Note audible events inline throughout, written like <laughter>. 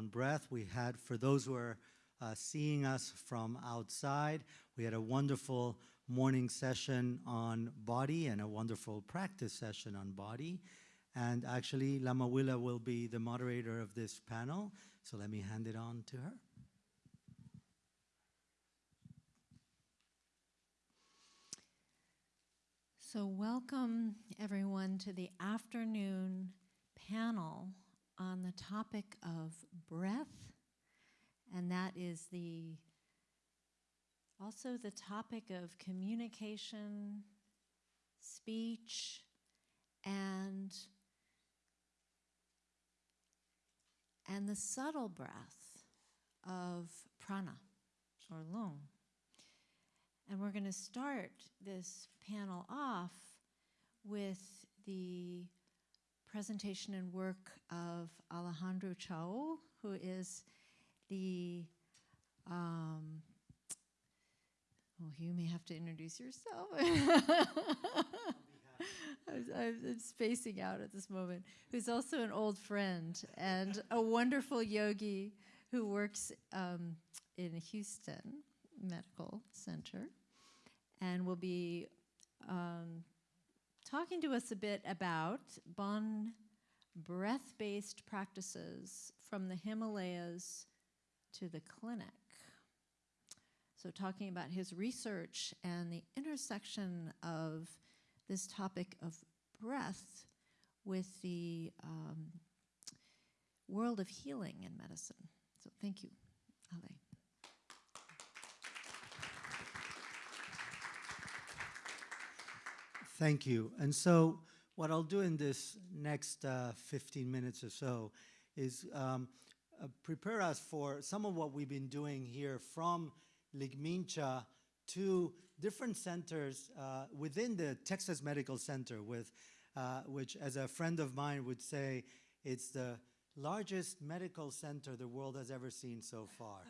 on breath. We had, for those who are uh, seeing us from outside, we had a wonderful morning session on body and a wonderful practice session on body. And actually, Lama Willa will be the moderator of this panel, so let me hand it on to her. So welcome everyone to the afternoon panel on the topic of breath, and that is the also the topic of communication, speech, and and the subtle breath of prana or lung. And we're going to start this panel off with the presentation and work of Alejandro Chaoul, who is the, um, well, you may have to introduce yourself. <laughs> I'm spacing out at this moment, who's also an old friend and a wonderful yogi who works um, in Houston Medical Center and will be um, talking to us a bit about Bon breath-based practices from the Himalayas to the clinic. So talking about his research and the intersection of this topic of breath with the um, world of healing in medicine. So thank you, Ale. Thank you. And so what I'll do in this next uh, 15 minutes or so is um, uh, prepare us for some of what we've been doing here from Ligmincha to different centers uh, within the Texas Medical Center, with, uh, which as a friend of mine would say, it's the largest medical center the world has ever seen so far.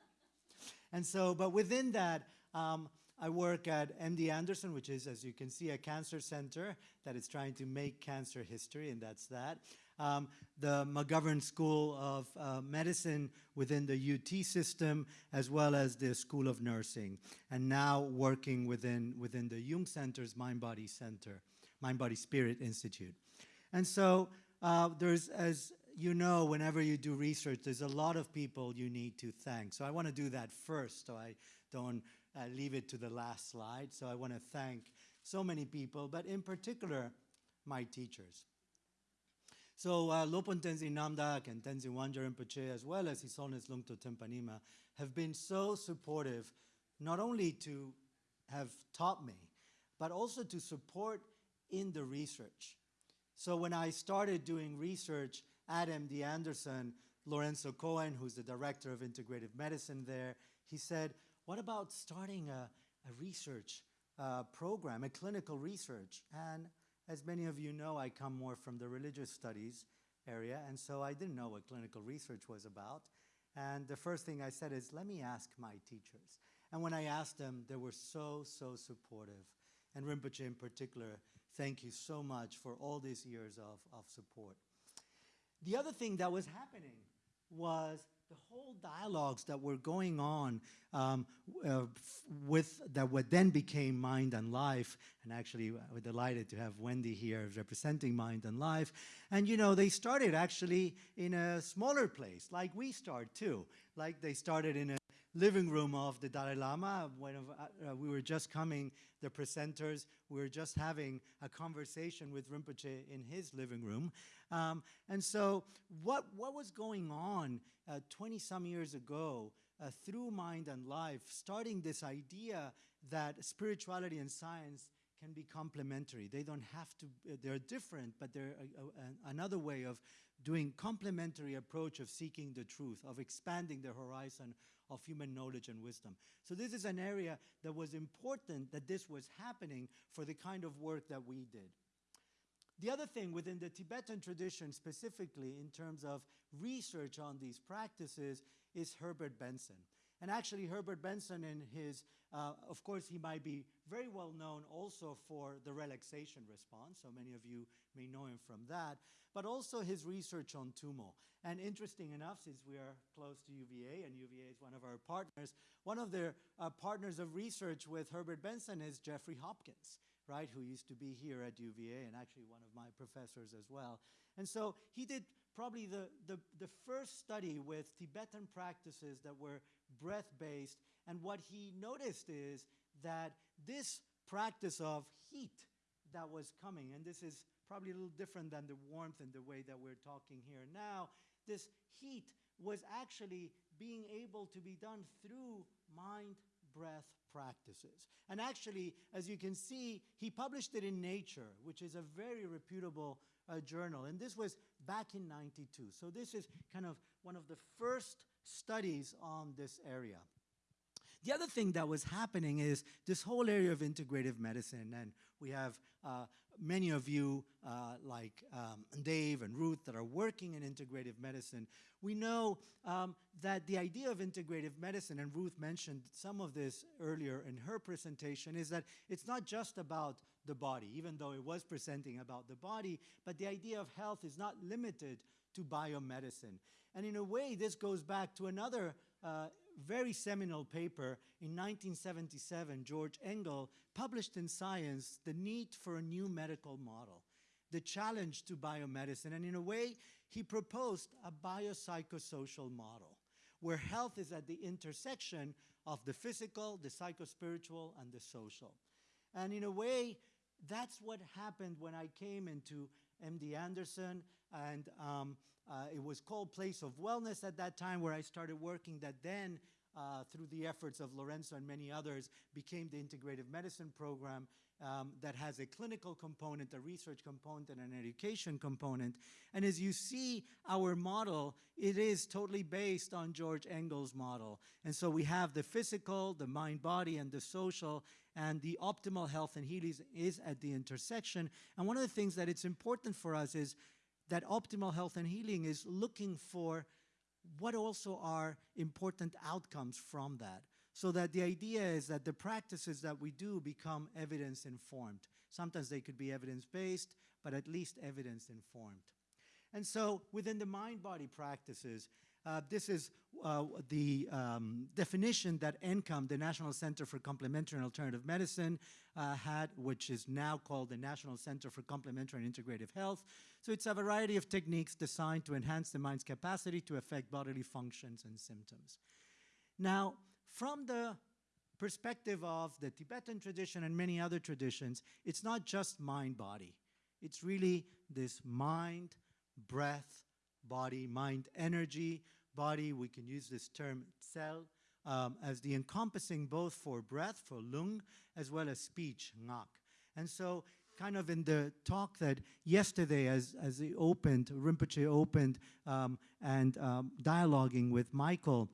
<laughs> and so, but within that, um, I work at MD Anderson, which is, as you can see, a cancer center that is trying to make cancer history, and that's that. Um, the McGovern School of uh, Medicine within the UT system, as well as the School of Nursing, and now working within, within the Jung Center's Mind Body Center, Mind Body Spirit Institute. And so uh, there's, as you know, whenever you do research, there's a lot of people you need to thank. So I want to do that first, so I don't uh, leave it to the last slide. So I want to thank so many people, but in particular, my teachers. So uh, Lopon Tenzin Namdak and Tenzin Wangyal Rinpoche, as well as His Holiness Lungtok Tenpai Nyima, have been so supportive, not only to have taught me, but also to support in the research. So when I started doing research at MD Anderson, Lorenzo Cohen, who's the director of integrative medicine there, he said, what about starting a, a research uh, program, a clinical research? And as many of you know, I come more from the religious studies area, and so I didn't know what clinical research was about. And the first thing I said is, let me ask my teachers. And when I asked them, they were so, so supportive. And Rinpoche in particular, thank you so much for all these years of, of support. The other thing that was happening was the whole dialogues that were going on um, uh, with that what then became Mind and Life, and actually uh, we're delighted to have Wendy here representing Mind and Life. And you know, they started actually in a smaller place, like we start too. Like they started in a living room of the Dalai Lama. When uh, uh, we were just coming, the presenters, we were just having a conversation with Rinpoche in his living room. Um, and so what, what was going on 20-some uh, years ago uh, through Mind and Life, starting this idea that spirituality and science can be complementary. They don't have to, uh, they're different, but they're a, a, another way of doing complementary approach of seeking the truth, of expanding the horizon of human knowledge and wisdom. So this is an area that was important that this was happening for the kind of work that we did. The other thing within the Tibetan tradition specifically in terms of research on these practices is Herbert Benson. And actually, Herbert Benson, in his, uh, of course, he might be very well known also for the relaxation response. So many of you may know him from that, but also his research on TUMO. And interesting enough, since we are close to UVA and UVA is one of our partners, one of their uh, partners of research with Herbert Benson is Jeffrey Hopkins, right, who used to be here at UVA and actually one of my professors as well. And so he did probably the, the, the first study with Tibetan practices that were breath-based. And what he noticed is that this practice of heat that was coming, and this is probably a little different than the warmth and the way that we're talking here now, this heat was actually being able to be done through mind breath practices. And actually, as you can see, he published it in Nature, which is a very reputable uh, journal. And this was back in 92. So this is kind of one of the first studies on this area. The other thing that was happening is this whole area of integrative medicine, and we have uh, many of you, uh, like um, Dave and Ruth, that are working in integrative medicine. We know um, that the idea of integrative medicine, and Ruth mentioned some of this earlier in her presentation, is that it's not just about the body, even though it was presenting about the body, but the idea of health is not limited to biomedicine. And in a way, this goes back to another uh, very seminal paper in 1977, George Engel published in Science the need for a new medical model, the challenge to biomedicine. And in a way, he proposed a biopsychosocial model where health is at the intersection of the physical, the psychospiritual, and the social. And in a way, that's what happened when I came into MD Anderson, and um, uh, it was called Place of Wellness at that time where I started working that then uh, through the efforts of Lorenzo and many others, became the integrative medicine program um, that has a clinical component, a research component, and an education component. And as you see our model, it is totally based on George Engel's model. And so we have the physical, the mind, body, and the social, and the optimal health and healing is at the intersection. And one of the things that it's important for us is that optimal health and healing is looking for what also are important outcomes from that. So that the idea is that the practices that we do become evidence informed. Sometimes they could be evidence based, but at least evidence informed. And so within the mind body practices, uh, this is uh, the um, definition that NCCAM, the National Center for Complementary and Alternative Medicine, uh, had, which is now called the National Center for Complementary and Integrative Health. So it's a variety of techniques designed to enhance the mind's capacity to affect bodily functions and symptoms. Now, from the perspective of the Tibetan tradition and many other traditions, it's not just mind-body. It's really this mind, breath, body, mind, energy, body, we can use this term cell, um, as the encompassing both for breath, for lung, as well as speech, ngak. And so kind of in the talk that yesterday as, as it opened, Rinpoche opened, um, and um, dialoguing with Michael,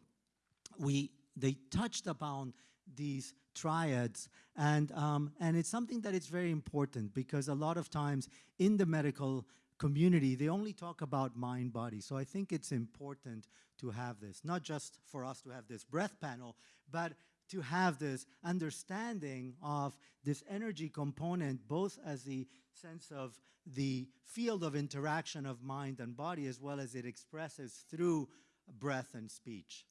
we, they touched upon these triads and, um, and it's something that is very important because a lot of times in the medical community, they only talk about mind body. So I think it's important to have this, not just for us to have this breath panel, but to have this understanding of this energy component, both as the sense of the field of interaction of mind and body, as well as it expresses through breath and speech.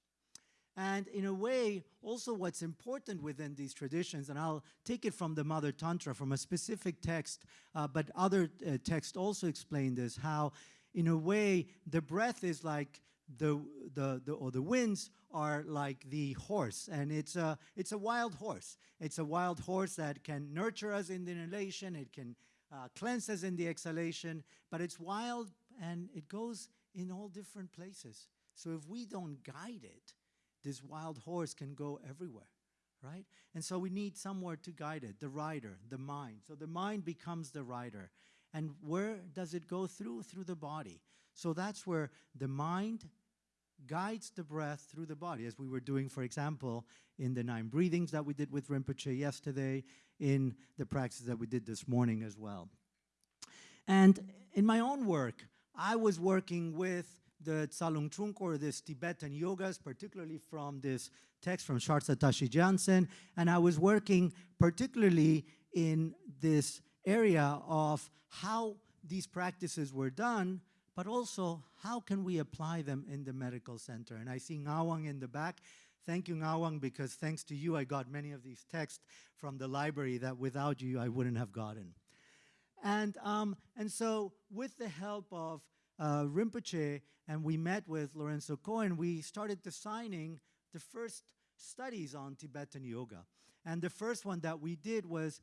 And in a way, also what's important within these traditions, and I'll take it from the Mother Tantra, from a specific text, uh, but other uh, texts also explain this, how in a way, the breath is like the, the, the, or the winds are like the horse, and it's a, it's a wild horse. It's a wild horse that can nurture us in the inhalation, it can uh, cleanse us in the exhalation, but it's wild and it goes in all different places. So if we don't guide it, this wild horse can go everywhere, right? And so we need somewhere to guide it, the rider, the mind. So the mind becomes the rider. And where does it go through? Through the body. So that's where the mind guides the breath through the body, as we were doing, for example, in the nine breathings that we did with Rinpoche yesterday, in the practice that we did this morning as well. And in my own work, I was working with the Tsalung Trulkhor, this Tibetan yogas, particularly from this text from Shardza Tashi Gyaltsen, and I was working particularly in this area of how these practices were done, but also how can we apply them in the medical center. And I see Ngawang in the back. Thank you, Ngawang, because thanks to you, I got many of these texts from the library that without you, I wouldn't have gotten. And, um, and so with the help of uh, Rinpoche, and we met with Lorenzo Cohen, we started designing the first studies on Tibetan yoga. And the first one that we did was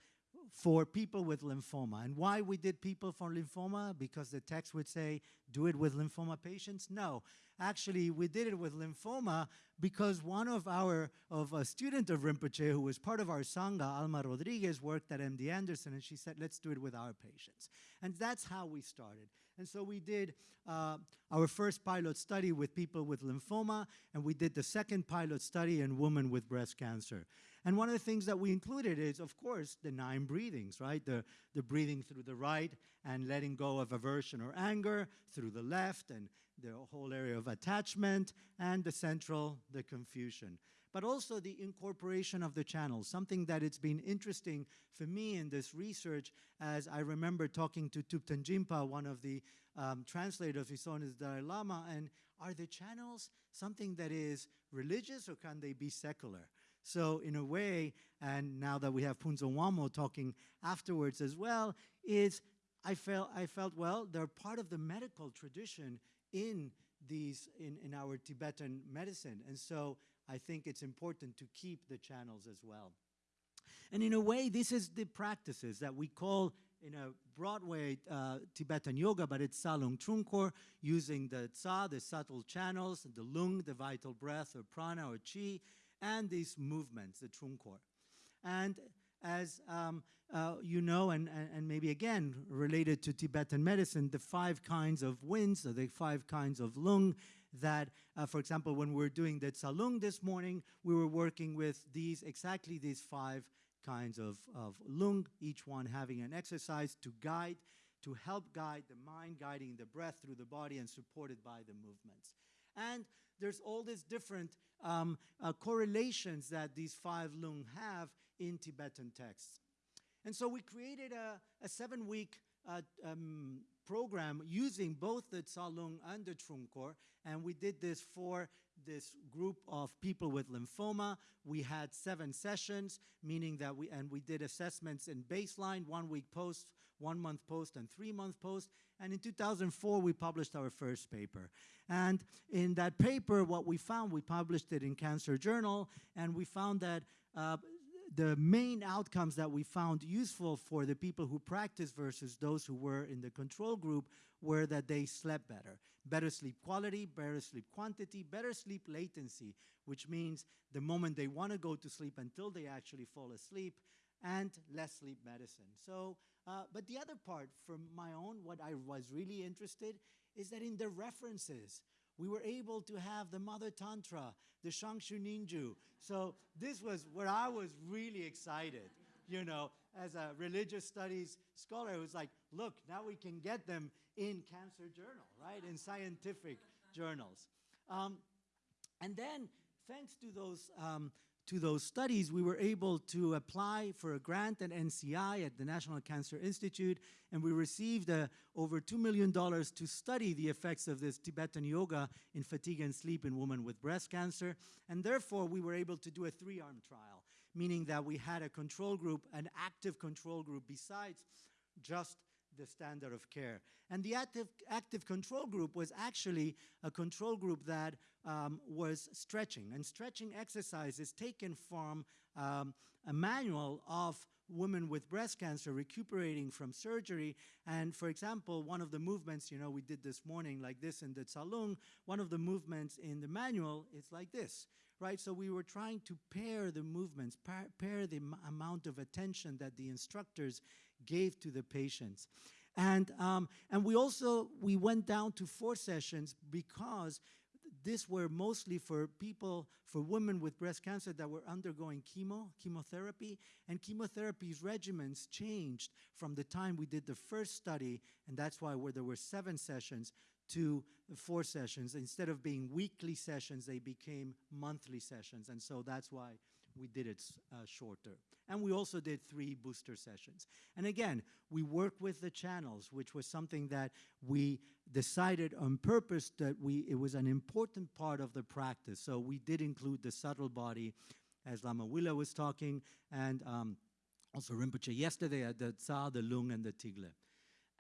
for people with lymphoma. And why we did people for lymphoma? Because the text would say, do it with lymphoma patients? No. Actually, we did it with lymphoma because one of our, of a student of Rinpoche who was part of our Sangha, Alma Rodriguez, worked at MD Anderson and she said, let's do it with our patients. And that's how we started. And so we did uh, our first pilot study with people with lymphoma, and we did the second pilot study in women with breast cancer. And one of the things that we included is, of course, the nine breathings, right? The, the breathing through the right and letting go of aversion or anger through the left and the whole area of attachment and the central, the confusion. But also the incorporation of the channels, something that it's been interesting for me in this research as I remember talking to Thupten Jinpa, one of the um, translators His Holiness Dalai Lama, and are the channels something that is religious or can they be secular? So in a way, and now that we have Phuntsho Wangmo talking afterwards as well, is I felt, I felt, well, they're part of the medical tradition in these, in, in our Tibetan medicine. And so I think it's important to keep the channels as well. And in a way, this is the practices that we call in a broad way uh, Tibetan yoga, but it's Tsalung Trulkhor, using the Tsa, the subtle channels, the Lung, the vital breath, or prana, or chi, and these movements, the Trulkhor. And as um, uh, you know, and, and, and, maybe again related to Tibetan medicine, the five kinds of winds, or the five kinds of lung, that, uh, for example, when we are doing the Tsalung this morning, we were working with these, exactly these five kinds of, of lung, each one having an exercise to guide, to help guide the mind, guiding the breath through the body and supported by the movements. And there's all these different um, uh, correlations that these five lung have in Tibetan texts. And so we created a, a seven-week uh, um, program using both the Tsalung and the Trulkhor, and we did this for this group of people with lymphoma. We had seven sessions, meaning that we, and we did assessments in baseline, one week post, one month post, and three month post. And in 2004, we published our first paper. And in that paper, what we found, we published it in Cancer Journal, and we found that uh, the main outcomes that we found useful for the people who practiced versus those who were in the control group were that they slept better. Better sleep quality, better sleep quantity, better sleep latency, which means the moment they want to go to sleep until they actually fall asleep, and less sleep medicine. So, uh, but the other part from my own, what I was really interested is that in the references, we were able to have the Mother Tantra, the Shangshu Ninju. So this was where I was really excited, you know, as a religious studies scholar. It was like, look, now we can get them in Cancer Journal, right, in scientific journals. Um, and then, thanks to those um, to those studies, we were able to apply for a grant at NCI at the National Cancer Institute, and we received uh, over $2 million to study the effects of this Tibetan yoga in fatigue and sleep in women with breast cancer. And therefore, we were able to do a three-arm trial, meaning that we had a control group, an active control group, besides just the standard of care. And the active, active control group was actually a control group that um, was stretching. And stretching exercises taken from um, a manual of women with breast cancer recuperating from surgery. And for example, one of the movements, you know, we did this morning like this in the Tsalung, one of the movements in the manual is like this, right? So we were trying to pair the movements, pair, pair the amount of attention that the instructors gave to the patients. And, um, and we also, we went down to four sessions because this were mostly for people, for women with breast cancer that were undergoing chemo, chemotherapy, and chemotherapy's regimens changed from the time we did the first study, and that's why where there were seven sessions, to four sessions. Instead of being weekly sessions, they became monthly sessions. And so that's why we did it uh, shorter. And we also did three booster sessions. And again, we work with the channels, which was something that we decided on purpose that we, it was an important part of the practice. So we did include the subtle body, as Lama Willa was talking, and um, also Rinpoche yesterday at the Tsa, the Lung, and the Tigle.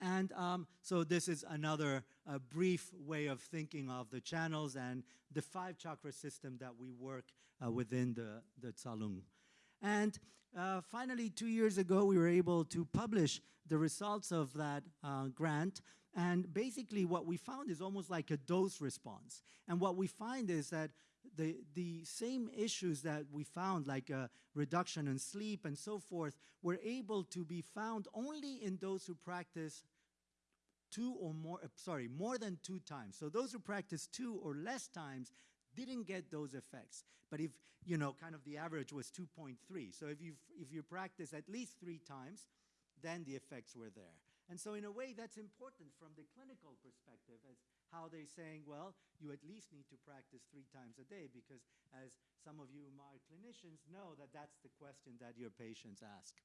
And um, so this is another uh, brief way of thinking of the channels and the five chakra system that we work uh, within the, the Tsalung. And uh, finally, two years ago, we were able to publish the results of that uh, grant. And basically what we found is almost like a dose response. And what we find is that the, the same issues that we found, like a reduction in sleep and so forth, were able to be found only in those who practice two or more, uh, sorry, more than two times. So those who practice two or less times didn't get those effects. But if, you know, kind of the average was 2.3. So if you if you practice at least three times, then the effects were there. And so in a way, that's important from the clinical perspective as how they're saying, well, you at least need to practice three times a day because as some of you my clinicians know that that's the question that your patients ask.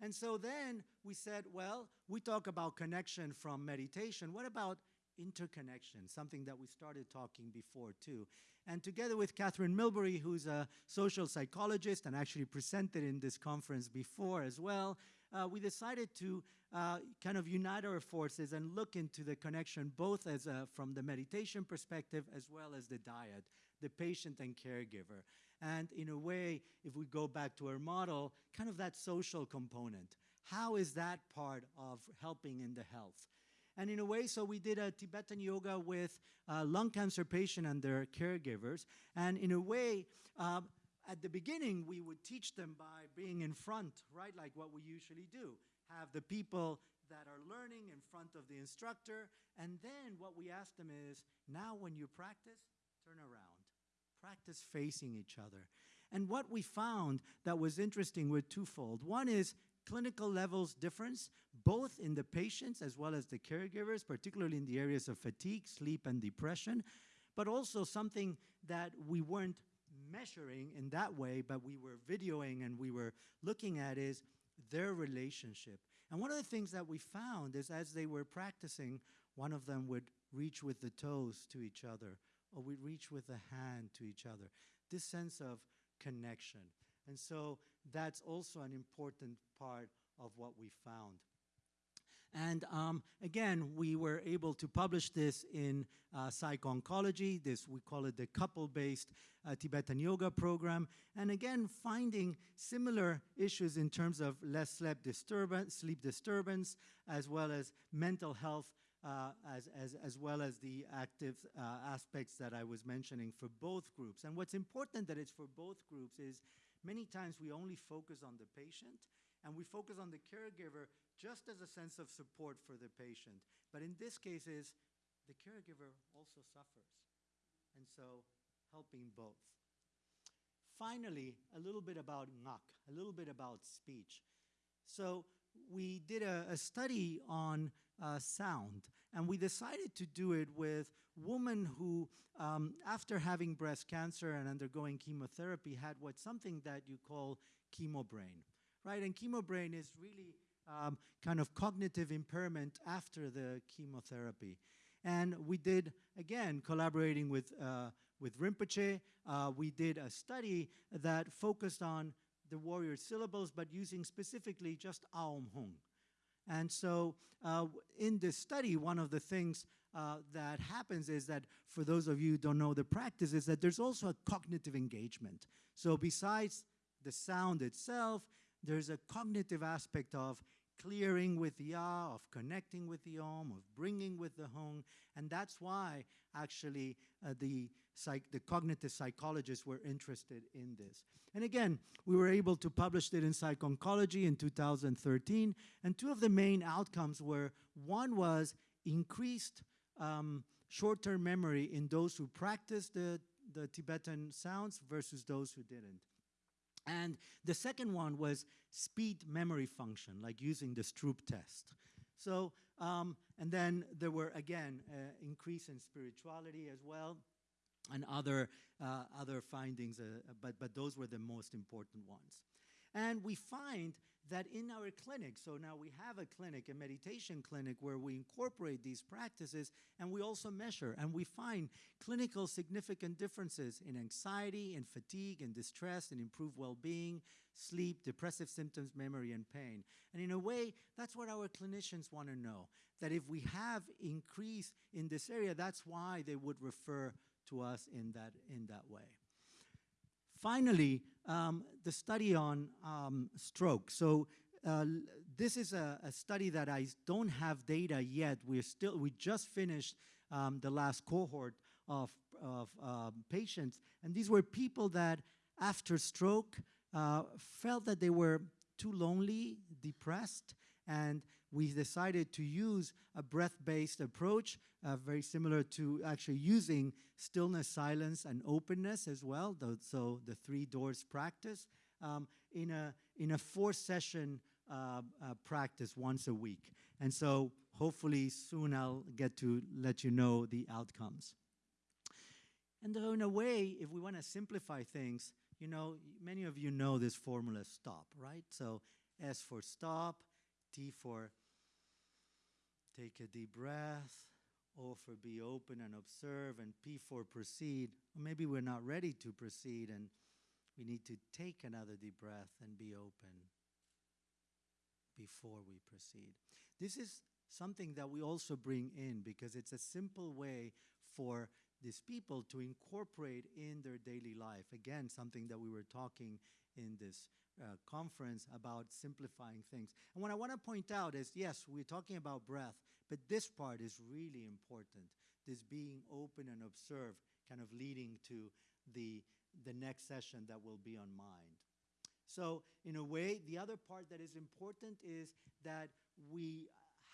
And so then we said, well, we talk about connection from meditation. What about interconnection, something that we started talking before too. And together with Kathrin Milbury, who's a social psychologist and actually presented in this conference before as well, uh, we decided to uh, kind of unite our forces and look into the connection both as a, from the meditation perspective as well as the diet, the patient and caregiver. And in a way, if we go back to our model, kind of that social component. How is that part of helping in the health? And in a way, so we did a Tibetan yoga with uh, lung cancer patient and their caregivers. And in a way, um, at the beginning, we would teach them by being in front, right, like what we usually do. Have the people that are learning in front of the instructor. And then what we ask them is, now when you practice, turn around. Practice facing each other. And what we found that was interesting were twofold. One is clinical levels difference, both in the patients as well as the caregivers, particularly in the areas of fatigue, sleep, and depression, but also something that we weren't measuring in that way, but we were videoing and we were looking at is their relationship. And one of the things that we found is as they were practicing, one of them would reach with the toes to each other, or we'd reach with the hand to each other. This sense of connection. And so that's also an important part of what we found. And um, again, we were able to publish this in uh, Psych-Oncology. This, we call it the couple-based uh, Tibetan yoga program. And again, finding similar issues in terms of less sleep disturbance, sleep disturbance as well as mental health, uh, as, as, as well as the active uh, aspects that I was mentioning for both groups. And what's important that it's for both groups is many times we only focus on the patient and we focus on the caregiver just as a sense of support for the patient. But in this case is the caregiver also suffers. And so helping both. Finally, a little bit about ngak, a little bit about speech. So we did a, a study on uh, sound, and we decided to do it with women who, um, after having breast cancer and undergoing chemotherapy, had what something that you call chemo brain right? And chemo brain is really um, kind of cognitive impairment after the chemotherapy. And we did, again, collaborating with, uh, with Rinpoche, uh, we did a study that focused on the warrior syllables, but using specifically just Aum Hung. And so uh, in this study, one of the things uh, that happens is that for those of you who don't know the practice is that there's also a cognitive engagement. So besides the sound itself, there's a cognitive aspect of clearing with Ya, of connecting with the Om, of bringing with the Hung, and that's why actually uh, the, psych the cognitive psychologists were interested in this. And again, we were able to publish it in Psych-Oncology in 2013, and two of the main outcomes were, one was increased um, short-term memory in those who practiced the, the Tibetan sounds versus those who didn't. And the second one was speed memory function, like using the Stroop test. So um, and then there were again uh, increase in spirituality as well, and other uh, other findings. Uh, but but those were the most important ones. And we find that in our clinic, so now we have a clinic, a meditation clinic, where we incorporate these practices and we also measure and we find clinical significant differences in anxiety, in fatigue, in distress, in improved well being, sleep, depressive symptoms, memory, and pain. And in a way, that's what our clinicians want to know that if we have increase in this area, that's why they would refer to us in that, in that way. Finally, um, the study on um, stroke. So uh, this is a, a, study that I don't have data yet. We're still, we just finished um, the last cohort of, of uh, patients, and these were people that after stroke uh, felt that they were too lonely, depressed, and we decided to use a breath-based approach, uh, very similar to actually using stillness, silence, and openness as well, the, so the three doors practice, um, in a, in a four-session uh, uh, practice once a week. And so hopefully soon I'll get to let you know the outcomes. And in a way, if we want to simplify things, you know, many of you know this formula STOP, right? So S for stop, T for take a deep breath, O for be open and observe, and P for proceed. Maybe we're not ready to proceed and we need to take another deep breath and be open before we proceed. This is something that we also bring in because it's a simple way for these people to incorporate in their daily life. Again, something that we were talking in this uh, conference about simplifying things. And what I want to point out is yes, we're talking about breath, but this part is really important. This being open and observe, kind of leading to the, the next session that will be on mind. So, in a way, the other part that is important is that we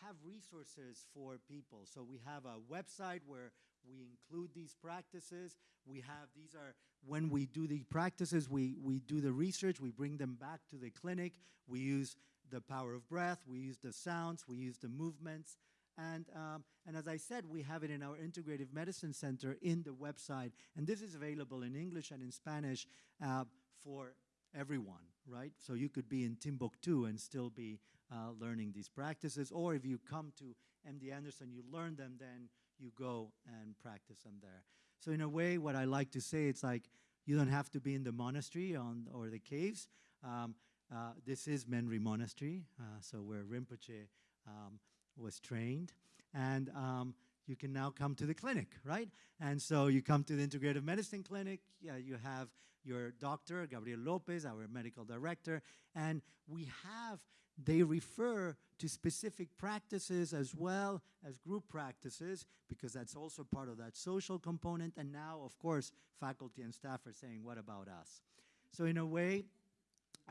have resources for people. So we have a website where we include these practices. We have, these are, when we do the practices, we, we do the research, we bring them back to the clinic. We use the power of breath, we use the sounds, we use the movements. And, um, and as I said, we have it in our Integrative Medicine Center in the website. And this is available in English and in Spanish uh, for everyone, right? So you could be in Timbuktu and still be uh, learning these practices. Or if you come to MD Anderson, you learn them, then you go and practice them there. So in a way, what I like to say, it's like you don't have to be in the monastery on, or the caves. Um, uh, this is Menri Monastery, uh, so where Rinpoche um, was trained. And um, you can now come to the clinic, right? And so you come to the integrative medicine clinic, yeah, you have your doctor, Gabriel Lopez, our medical director, and we have they refer to specific practices as well as group practices because that's also part of that social component. And now, of course, faculty and staff are saying, what about us? So in a way,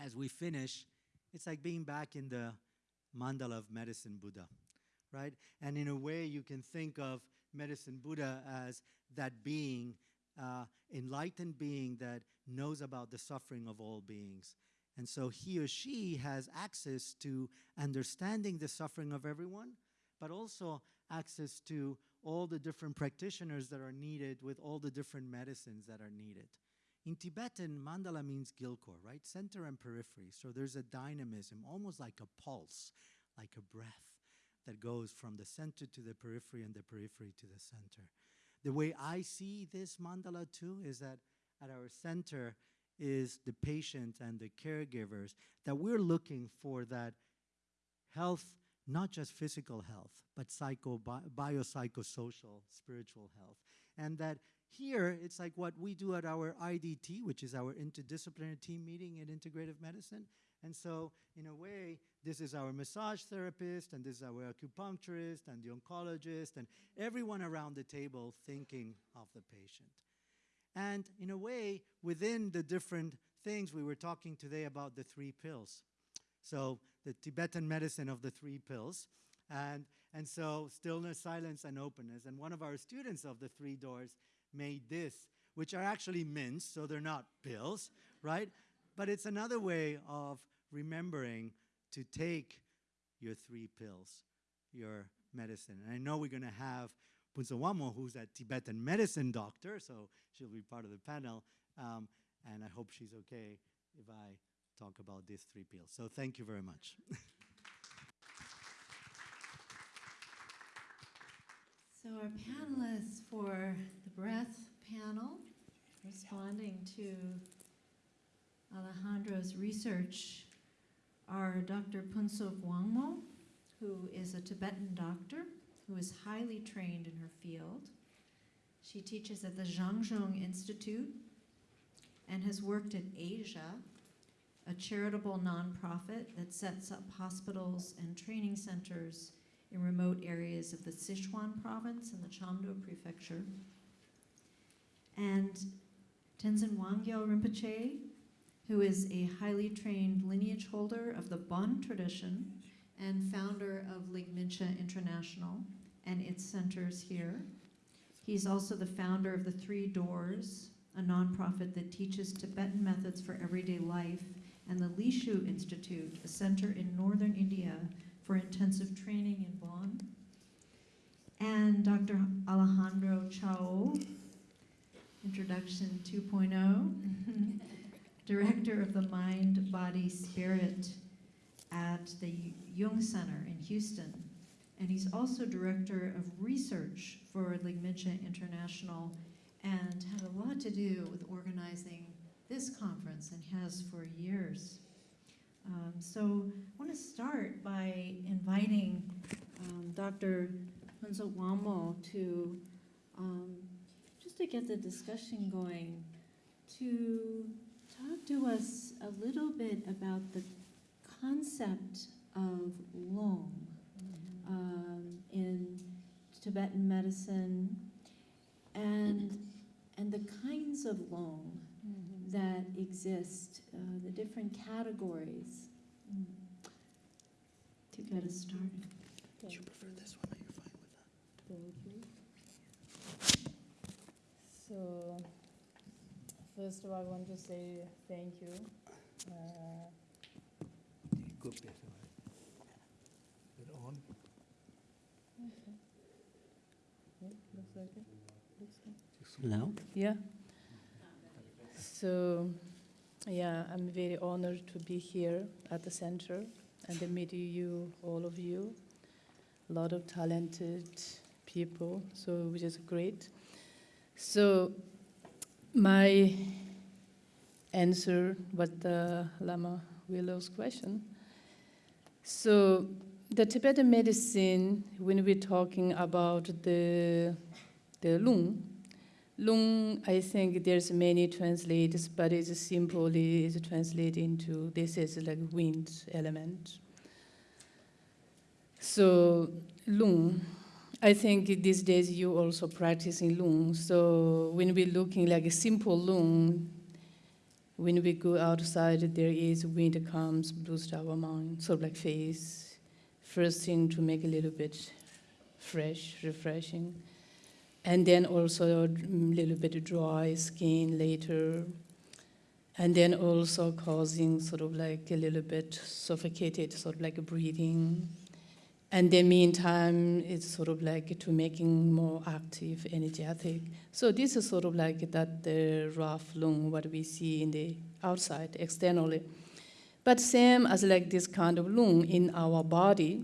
as we finish, it's like being back in the mandala of medicine Buddha, right? And in a way, you can think of medicine Buddha as that being, uh, enlightened being that knows about the suffering of all beings. And so he or she has access to understanding the suffering of everyone, but also access to all the different practitioners that are needed with all the different medicines that are needed. In Tibetan, mandala means kyilkhor, right? Center and periphery. So there's a dynamism, almost like a pulse, like a breath that goes from the center to the periphery and the periphery to the center. The way I see this mandala too is that at our center, is the patient and the caregivers, that we're looking for that health, not just physical health, but psycho, bi biopsychosocial, spiritual health. And that here, it's like what we do at our IDT, which is our interdisciplinary team meeting in integrative medicine. And so, in a way, this is our massage therapist, and this is our acupuncturist, and the oncologist, and everyone around the table thinking of the patient. And in a way, within the different things, we were talking today about the three pills. So the Tibetan medicine of the three pills. And, and so stillness, silence, and openness. And one of our students of the three doors made this, which are actually mints, so they're not pills, right? But it's another way of remembering to take your three pills, your medicine. And I know we're going to have Phuntsho Wangmo, who's a Tibetan medicine doctor, so she'll be part of the panel. Um, and I hope she's okay if I talk about these three pills. So thank you very much. <laughs> So our panelists for the breath panel, responding to Alejandro's research, are Dr. Phuntsho Wangmo, who is a Tibetan doctor who is highly trained in her field. She teaches at the Shang Shung Institute and has worked at Asia, a charitable nonprofit that sets up hospitals and training centers in remote areas of the Sichuan province and the Chamdo prefecture. And Tenzin Wangyal Rinpoche, who is a highly trained lineage holder of the Bon tradition and founder of Ligmincha International and its centers here. He's also the founder of the Three Doors, a nonprofit that teaches Tibetan methods for everyday life, and the Lishu Institute, a center in northern India for intensive training in Bon. And Dr. Alejandro Chaoul, introduction 2.0, <laughs> director of the Mind, Body, Spirit at the Jung Center in Houston. And he's also director of research for Ligmincha International and had a lot to do with organizing this conference and has for years. Um, so I want to start by inviting um, Dr. Phuntsho Wangmo to um, just to get the discussion going, to talk to us a little bit about the concept of lung um, in Tibetan medicine and and the kinds of lung that exist, uh, the different categories. Mm. To get us started. you prefer this one? Are you fine with that? Thank you. So, first of all, I want to say thank you. Uh, that? Good bit, Is it on? yeah, looks like it. Looks like Now? Yeah. So, yeah, I'm very honored to be here at the center and to meet you, all of you. A lot of talented people, so which is great. So, my answer what the Lama Willa's question. So, the Tibetan medicine, when we're talking about the the lung, Lung, I think there's many translators, but it's simply it's translated into this is like wind element. So lung, I think these days you also practicing lung. So when we're looking like a simple lung, when we go outside, there is wind comes, boost our mind, sort of like face. First thing to make a little bit fresh, refreshing and then also a little bit dry skin later, and then also causing sort of like a little bit suffocated, sort of like breathing. And the meantime, it's sort of like to making more active, energetic. So this is sort of like that the rough lung, what we see in the outside, externally. But same as like this kind of lung in our body.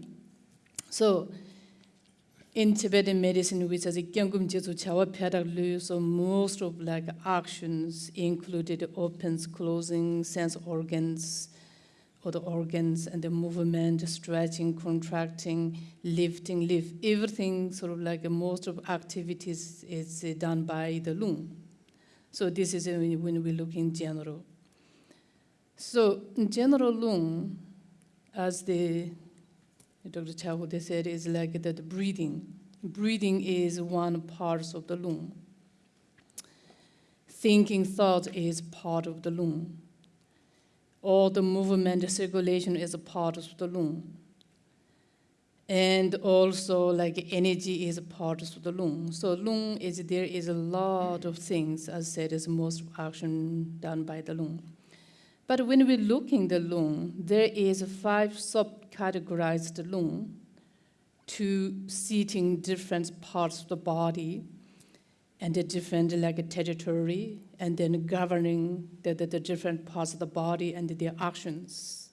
So in Tibetan medicine, which is Gyangum Jesu Chawa Pyadak so most of like actions included opens, closing, sense organs, the organs and the movement, stretching, contracting, lifting, lift, everything sort of like most of activities is uh, done by the lung. So this is uh, when we look in general. So in general lung, as the Dr. Chahude said is like that breathing. Breathing is one part of the lung. Thinking thought is part of the lung. All the movement, the circulation is a part of the lung. And also like energy is a part of the lung. So lung is, there is a lot of things, as said, is most action done by the lung. But when we look in the lung, there is five subcategorized lung to seating different parts of the body and the different like a territory and then governing the, the, the different parts of the body and their actions.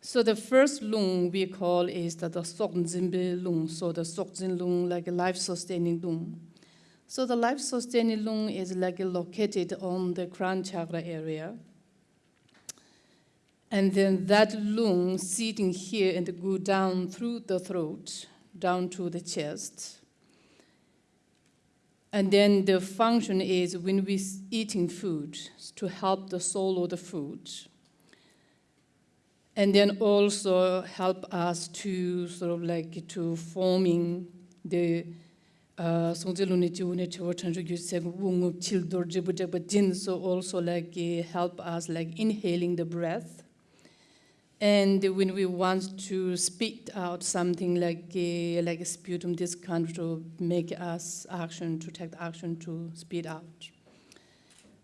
So the first lung we call is the, the Soknzimbe lung, so the Sokzin lung, like a life-sustaining lung. So the life-sustaining lung is like located on the crown chakra area. And then that lung sitting here and go down through the throat, down to the chest. And then the function is when we're eating food to help the soul of the food. And then also help us to sort of like to forming the songje lune ji une chewa so also like eh, help us like inhaling the breath and when we want to spit out something like uh, like a sputum this kind to make us action to take action to spit out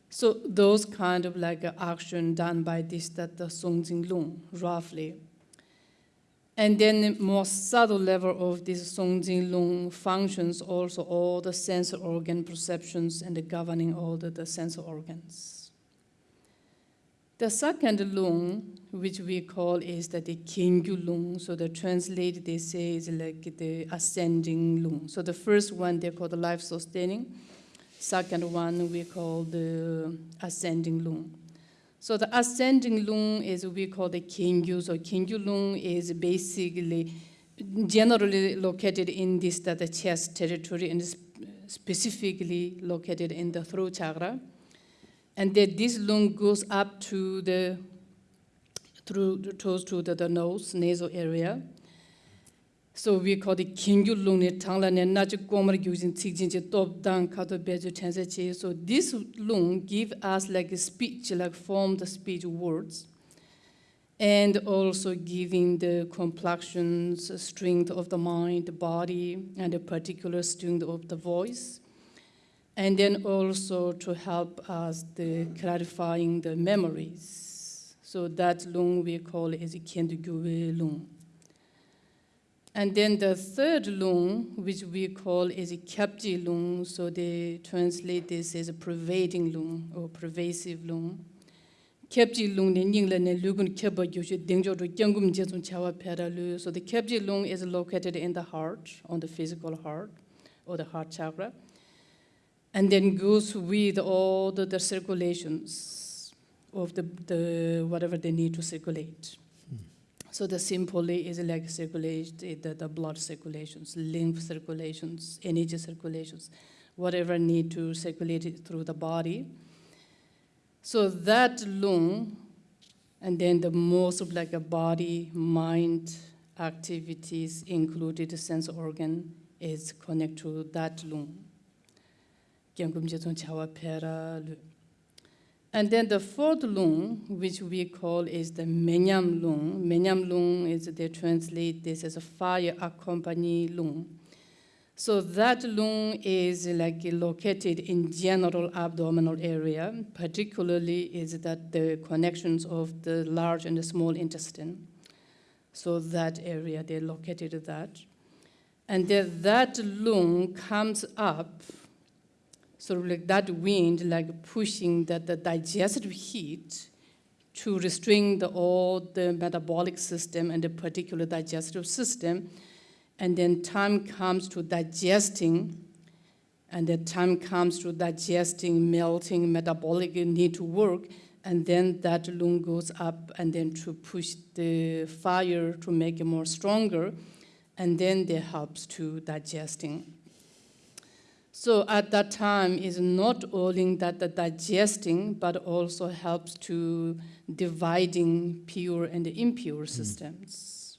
so those kind of like action done by this that the songjing lung roughly and then more subtle level of this Songjing Lung functions also all the sense organ perceptions and the governing all the, the organs. The second lung, which we call is that the Kingyu lung. So the translate they say is like the ascending lung. So the first one they call the life sustaining. Second one we call the ascending lung. So the ascending lung is we call the Kingyu. So Kingyu lung is basically generally located in this the chest territory and specifically located in the throat chakra. And then this lung goes up to the through toes to the, the nose, nasal area. So we call it Kingyu lung ne tangla ne na ji gomar gyujin ji top dang kato beju chansa chi. So this lung give us like a speech, like form the speech words. And also giving the complexions, strength of the mind, the body, and the particular strength of the voice. And then also to help us the clarifying the memories. So that lung we call is Kendugyue lung. And then the third lung, which we call is Kyapji lung, so they translate this as a pervading lung or pervasive lung. Kyapji lung ne nyingla ne lugun kyaba yoshe dengjo do gyangum jesum chawa pera lu. So the Kyapji lung is located in the heart, on the physical heart or the heart chakra. And then goes with all the, the circulations of the, the whatever they need to circulate. Hmm. So the simply is like circulate the, the blood circulations, lymph circulations, energy circulations, whatever need to circulate through the body. So that lung, and then the most of like a body, mind activities included sense organ is connect to that lung. Gyangkum jetong chawa pera lu. And then the fourth lung, which we call is the menyam lung. Menyam lung is they translate this as a fire accompany lung. So that lung is like located in general abdominal area, particularly is that the connections of the large and the small intestine. So that area, they located that. And then that lung comes up sort of like that wind, like pushing that the digestive heat to restrain the, all the metabolic system and the particular digestive system. And then time comes to digesting, and the time comes to digesting, melting, metabolic need to work, and then that lung goes up and then to push the fire to make it more stronger, and then that helps to digesting. So at that time is not only that the digesting, but also helps to dividing pure and impure hmm. systems.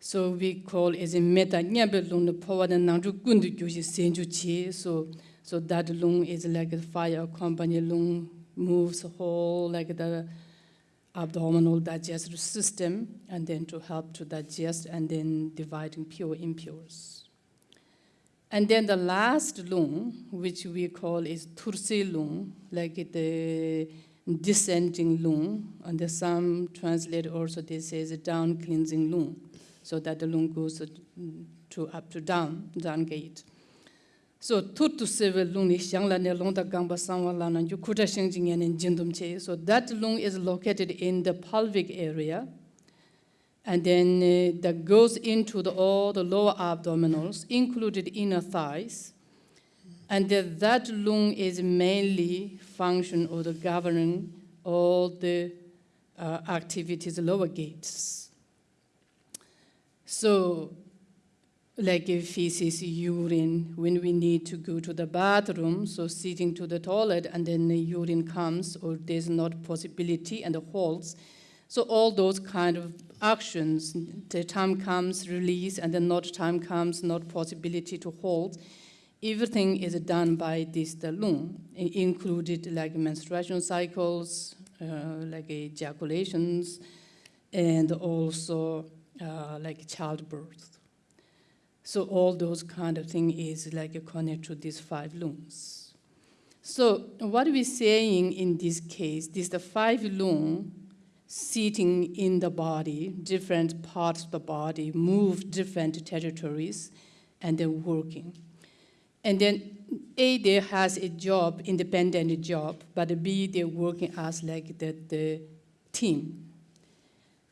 So we call as a meta nyabe lung the power the nangju gundu gyuji senju chi. So so that lung is like a fire company lung moves whole like the abdominal digestive system and then to help to digest and then dividing pure impures. And then the last lung, which we call is Tursi lung, like the descending lung, and the some translate also this as a down cleansing lung. so that the lung goes uh, to up to down, down gate. So sewe lung ni xiang la ne long da gang ba sang wa la na ju kuta sheng in jin che. So that lung is located in the pelvic area. And then uh, that goes into the, all the lower abdominals, included inner thighs. And that, that lung is mainly function or the governing all the uh, activities lower gates. So like feces, urine, when we need to go to the bathroom, so sitting to the toilet and then the urine comes or there's not possibility and the holds. So all those kind of actions, the time comes, release, and then not time comes, not possibility to hold. Everything is done by this lung, included like menstruation cycles, uh, like ejaculations, and also uh, like childbirth. So all those kind of thing is like connected to these five lungs. So what we're saying in this case, this the five lung sitting in the body, different parts of the body, move different territories, and then working. And then A, there has a job, independent job, but B, they're working as like the, the team.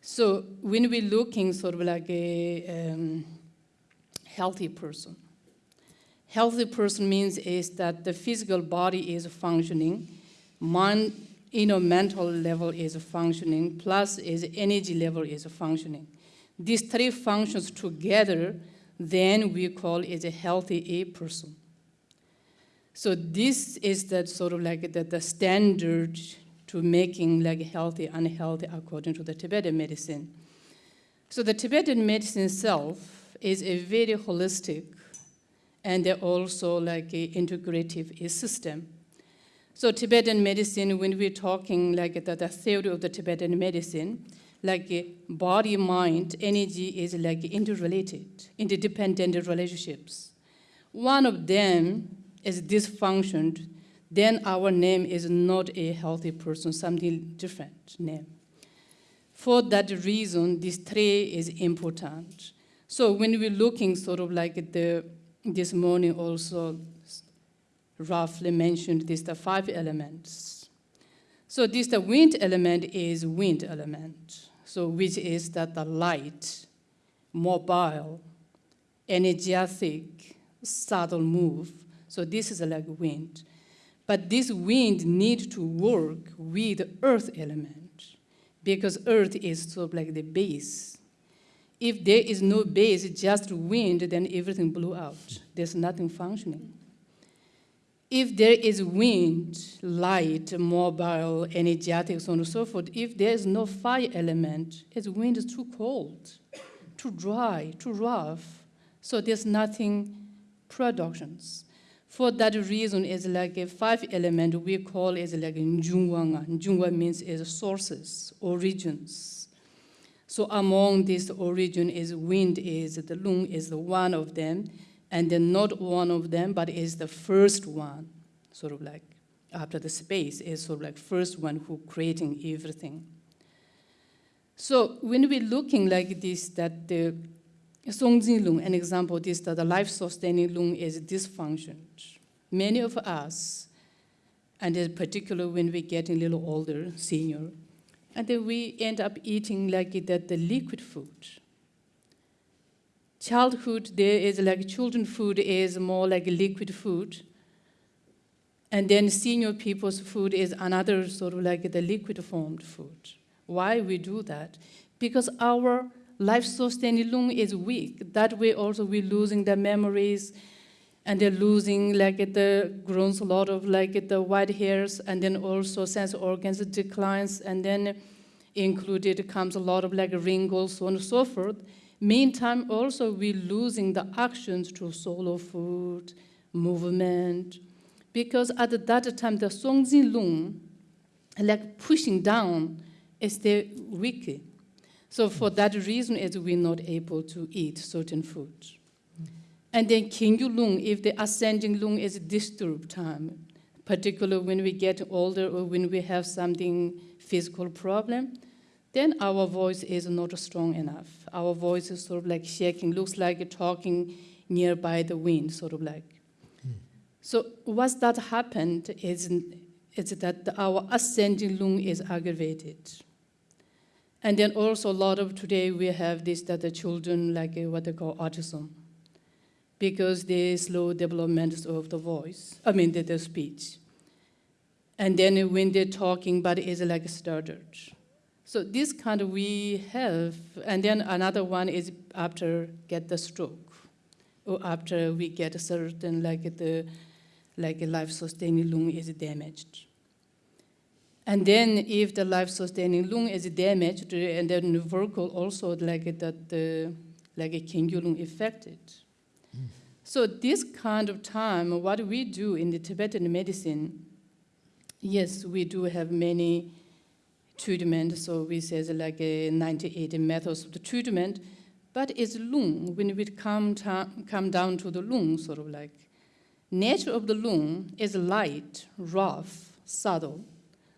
So when we're looking sort of like a um, healthy person, healthy person means is that the physical body is functioning, mind, you know, mental level is functioning, plus is energy level is functioning. These three functions together, then we call it a healthy a person. So this is that sort of like the, the standard to making like healthy, unhealthy according to the Tibetan medicine. So the Tibetan medicine itself is a very holistic and also like a integrative system. So Tibetan medicine, when we're talking like the, the theory of the Tibetan medicine, like eh, body, mind, energy is like interrelated, interdependent relationships. One of them is dysfunctioned, then our name is not a healthy person, something different name. For that reason, this three is important. So when we're looking sort of like the, this morning also roughly mentioned these the five elements. So this the wind element is wind element. So which is that the light, mobile, energetic, subtle move. So this is like wind. But this wind need to work with earth element because earth is sort of like the base. If there is no base, just wind, then everything blew out. There's nothing functioning. If there is wind, light, mobile, energetic, so on and so forth, if there is no fire element, it's wind is too cold, too dry, too rough. So there's nothing productions. For that reason, it's like a five element we call is like njungwanga. Njungwa means is sources, origins. So among these origin is wind is the lung is the one of them, and then not one of them, but is the first one, sort of like after the space is sort of like first one who creating everything. So when we're looking like this, that the Songjin lung, an example, this that the life-sustaining lung is dysfunctioned. Many of us, and in particular when we get a little older, senior, and then we end up eating like that the liquid food. Childhood, there is like children food is more like liquid food. And then senior people's food is another sort of like the liquid formed food. Why we do that? Because our life sustaining lung is weak. That way also we're losing the memories and they're losing like the grows a lot of like the white hairs and then also sense organs declines and then included comes a lot of like wrinkles so on and so forth. Meantime also we're losing the actions to solo food, movement, because at that time the Songzi lung like pushing down is the weak. So for that reason is we're not able to eat certain food. And then Kingyu lung, if the ascending lung is disturbed time, particularly when we get older or when we have something physical problem, then our voice is not strong enough. Our voice is sort of like shaking, looks like talking nearby the wind, sort of like. So what's that happened is, is that our ascending lung is aggravated. And then also a lot of today we have this that the children like uh, what they call autism because they slow development of the voice, I mean the, the speech. And then when they're talking, but it's like stuttered. So this kind of we have, and then another one is after get the stroke, or after we get a certain like the like a life-sustaining lung is damaged. And then if the life-sustaining lung is damaged, and then the vocal also like that the like a lung affected. Hmm. So this kind of time, what we do in the Tibetan medicine, yes, we do have many treatments. So we say like a 98 methods of the treatment, but it's lung. When we come, come down to the lung, sort of like nature of the lung is light, rough, subtle.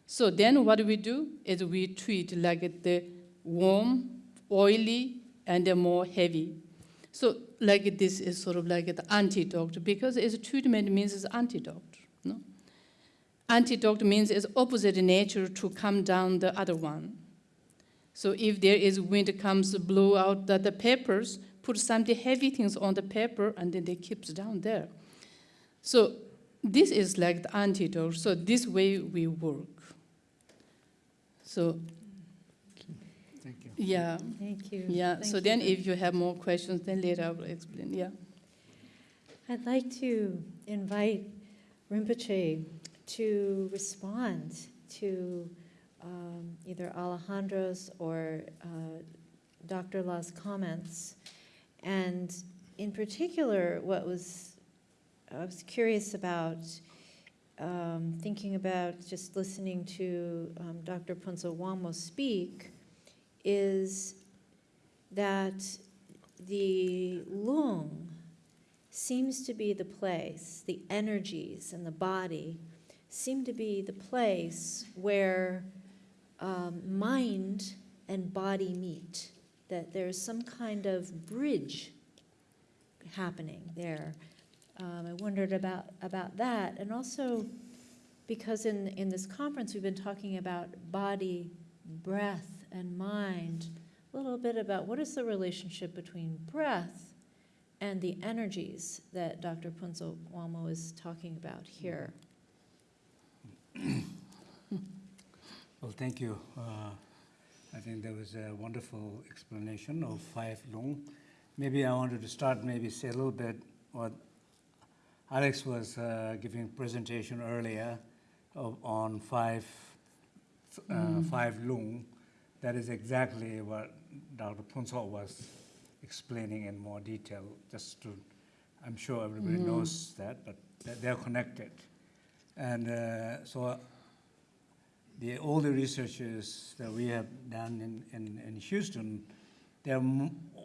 So then what we do is we treat like the warm, oily, and the more heavy. So like this is sort of like the antidote because it's treatment means it's antidote. No? Antidote means it's opposite nature to come down the other one. So if there is wind comes blow out the, the papers, put some heavy things on the paper and then they keeps down there. So this is like the antidote. So this way we work. So Thank you. yeah, Thank you. yeah. Thank so you then if you have more questions, then later I will explain. Yeah. I'd like to invite Rinpoche to respond to um, either Alejandro's or uh, Dr. La's comments. And in particular, what was, I was curious about, um, thinking about just listening to um, Dr. Phuntsho Wangmo speak, is that the lung seems to be the place, the energies and the body seem to be the place where um, mind and body meet, that there's some kind of bridge happening there. Um, I wondered about, about that, and also because in, in this conference we've been talking about body, breath, and mind, a little bit about what is the relationship between breath and the energies that Dr. Phuntsho Wangmo is talking about here. Well, thank you. Uh, I think that was a wonderful explanation of five lung. Maybe I wanted to start, maybe say a little bit what Alex was uh, giving presentation earlier of, on five, uh, five lung. That is exactly what Dr. Phuntsho was explaining in more detail, just to, I'm sure everybody knows that, but they're connected. And uh, so the all the researches that we have done in, in, in Houston, they're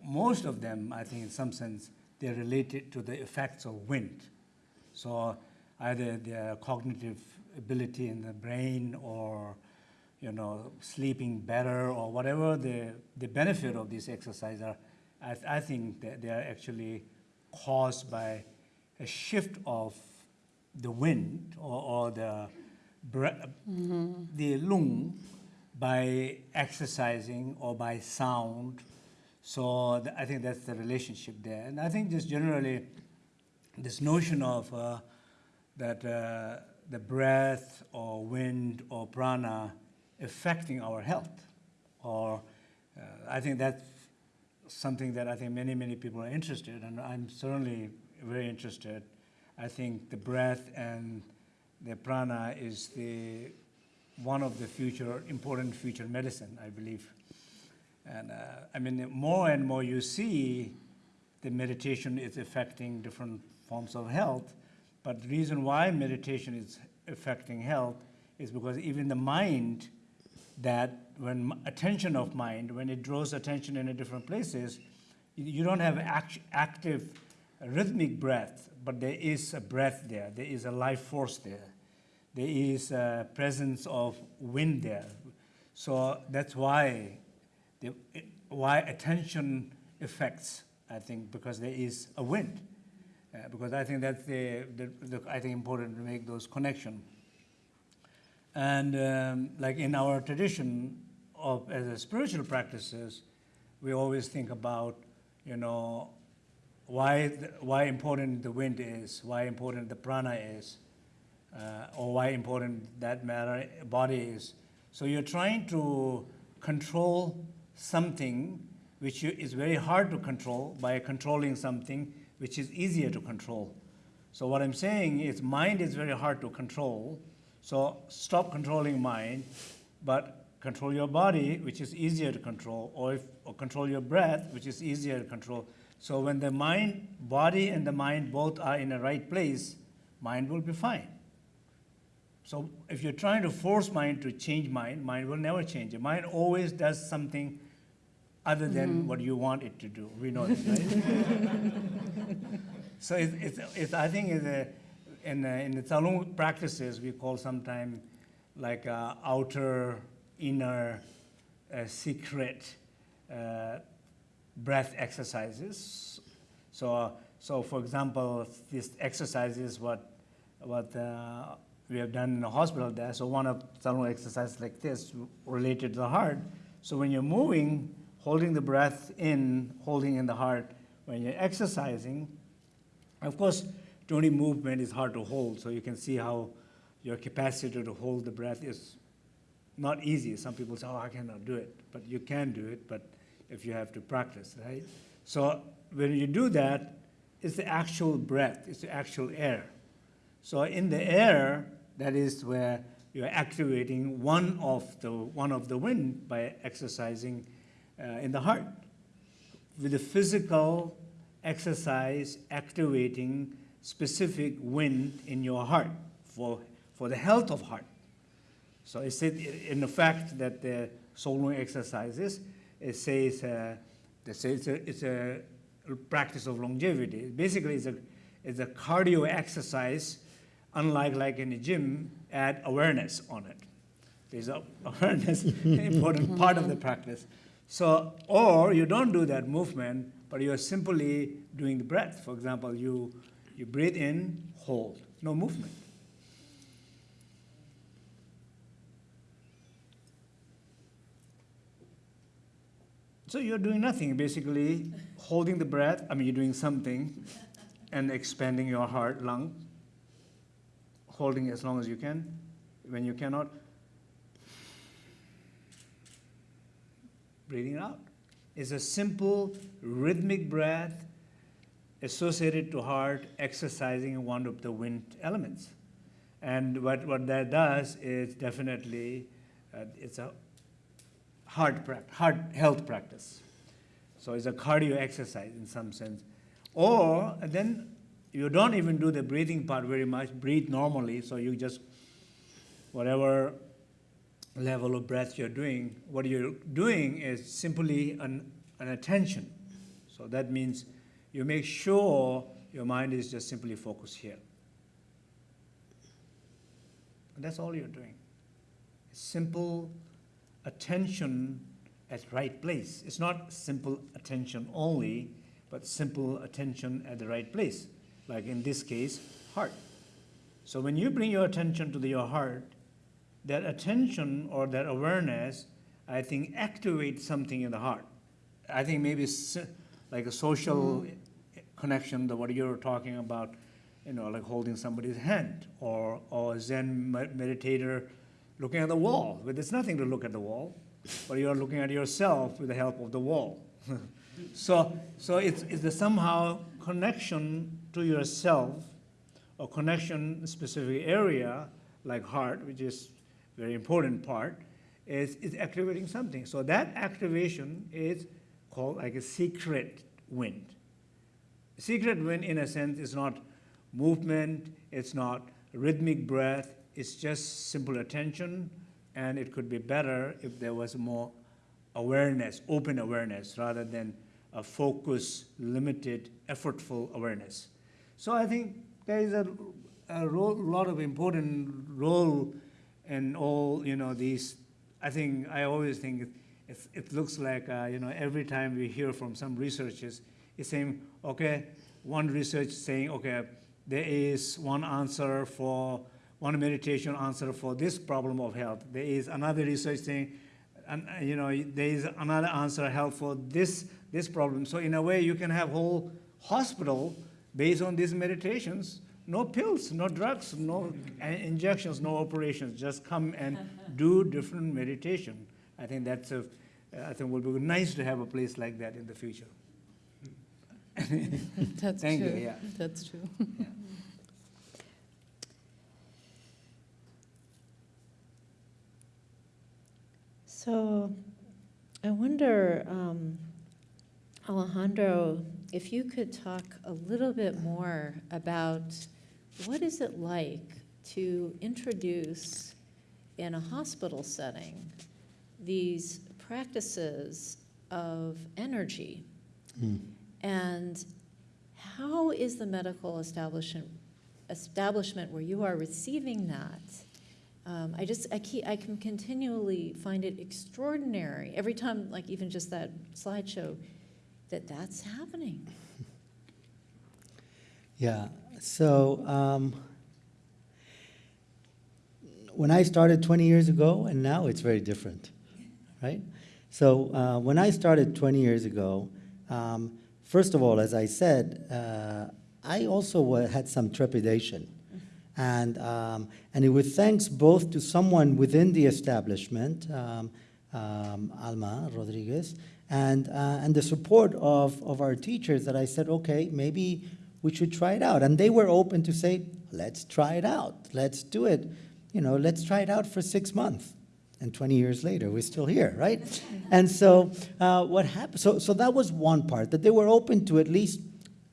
most of them, I think, in some sense, they're related to the effects of wind. So either their cognitive ability in the brain or you know sleeping better or whatever the, the benefit of this exercise are, I, th- I think that they are actually caused by a shift of the wind or, or the bre- the lung by exercising or by sound. So th- I think that's the relationship there. And I think just generally, this notion of uh, that uh, the breath or wind or prana affecting our health, or uh, I think that's something that I think many, many people are interested, and I'm certainly very interested. I think the breath and the prana is the one of the future important future medicine, I believe. And uh, I mean, more and more you see the meditation is affecting different forms of health, but the reason why meditation is affecting health is because even the mind that when attention of mind, when it draws attention in a different places, you- you don't have act- active rhythmic breath, but there is a breath there. There is a life force there. There is a presence of wind there. So that's why, the, why attention affects, I think, because there is a wind. Uh, because I think that's the, the, the, I think important to make those connections. And um, like in our tradition of as a spiritual practices, we always think about, you know, why, why important the wind is, why important the prana is, uh, or why important that matter body is. So you're trying to control something which you, is very hard to control by controlling something which is easier to control. So what I'm saying is mind is very hard to control. So stop controlling mind, but control your body, which is easier to control, or, if, or control your breath, which is easier to control. So when the mind, body and the mind both are in the right place, mind will be fine. So if you're trying to force mind to change mind, mind will never change. The mind always does something other than what you want it to do. We know that, right? <laughs> so it's, it's, it's, I think it's a, in, the- in the Tsalung practices, we call sometimes like uh, outer, inner, uh, secret uh, breath exercises. So, so for example, this exercise is what, what uh, we have done in the hospital there. So one of Tsalung exercises like this related to the heart. So when you're moving, holding the breath in, holding in the heart, when you're exercising, of course, only movement is hard to hold, so you can see how your capacity to hold the breath is not easy. Some people say, oh, I cannot do it, but you can do it, but if you have to practice, right? So when you do that, it's the actual breath, it's the actual air. So in the air, that is where you're activating one of the, one of the wind by exercising uh, in the heart. With the physical exercise activating specific wind in your heart for, for the health of heart. So it said in the fact that the Tsalung exercises, it says, uh, they say it's a, it's a practice of longevity. Basically, it's a, it's a cardio exercise, unlike like in the gym, add awareness on it. There's a <laughs> awareness, an important part of the practice. So, or you don't do that movement, but you're simply doing the breath. For example, you, you breathe in, hold, no movement. So you're doing nothing, basically holding the breath. I mean, you're doing something and expanding your heart, lung, holding as long as you can. When you cannot, breathing out. It's a simple rhythmic breath associated to heart exercising one of the wind elements. And what, what that does is definitely, uh, it's a heart, heart health practice. So it's a cardio exercise in some sense. Or then you don't even do the breathing part very much, breathe normally, so you just, whatever level of breath you're doing, what you're doing is simply an, an attention. So that means you make sure your mind is just simply focused here. And that's all you're doing. Simple attention at right place. It's not simple attention only, but simple attention at the right place. Like in this case, heart. So when you bring your attention to the, your heart, that attention or that awareness, I think, activates something in the heart. I think maybe like a social connection, the what you're talking about, you know, like holding somebody's hand, or or Zen meditator looking at the wall. But there's nothing to look at the wall, but you're looking at yourself with the help of the wall. <laughs> so so it's it's a somehow connection to yourself, or connection specific area like heart, which is very important part, is, is activating something. So that activation is called like a secret wind. Secret wind, in a sense, is not movement, it's not rhythmic breath, it's just simple attention, and it could be better if there was more awareness, open awareness, rather than a focused, limited, effortful awareness. So I think there is a, a role, lot of important role in all, you know, these I think, I always think it, it looks like, uh, you know, every time we hear from some researchers, it's saying, okay, one research saying, okay, there is one answer for, one meditation answer for this problem of health. There is another research saying, and, you know, there is another answer help for this, this problem. So in a way, you can have whole hospital based on these meditations. No pills, no drugs, no injections, no operations. Just come and <laughs> do different meditation. I think that's a, I think would be nice to have a place like that in the future. <laughs> That's <laughs> Thank you, true. yeah. That's true. So I wonder, um, Alejandro, if you could talk a little bit more about what is it like to introduce in a hospital setting these practices of energy? And how is the medical establishment, establishment where you are receiving that? Um, I just, I keep, I can continually find it extraordinary, every time, like even just that slideshow, that that's happening. <laughs> Yeah, so um, when I started 20 years ago, and now it's very different, right? So uh, when I started 20 years ago, um, first of all, as I said, uh, I also had some trepidation. And, um, and it was thanks both to someone within the establishment, um, um, Alma Rodriguez, and, uh, and the support of, of our teachers that I said, okay, maybe we should try it out. And they were open to say, let's try it out. Let's do it. You know, let's try it out for six months. And 20 years later, we're still here, right? and so uh, what happened? So, so that was one part, that they were open to at least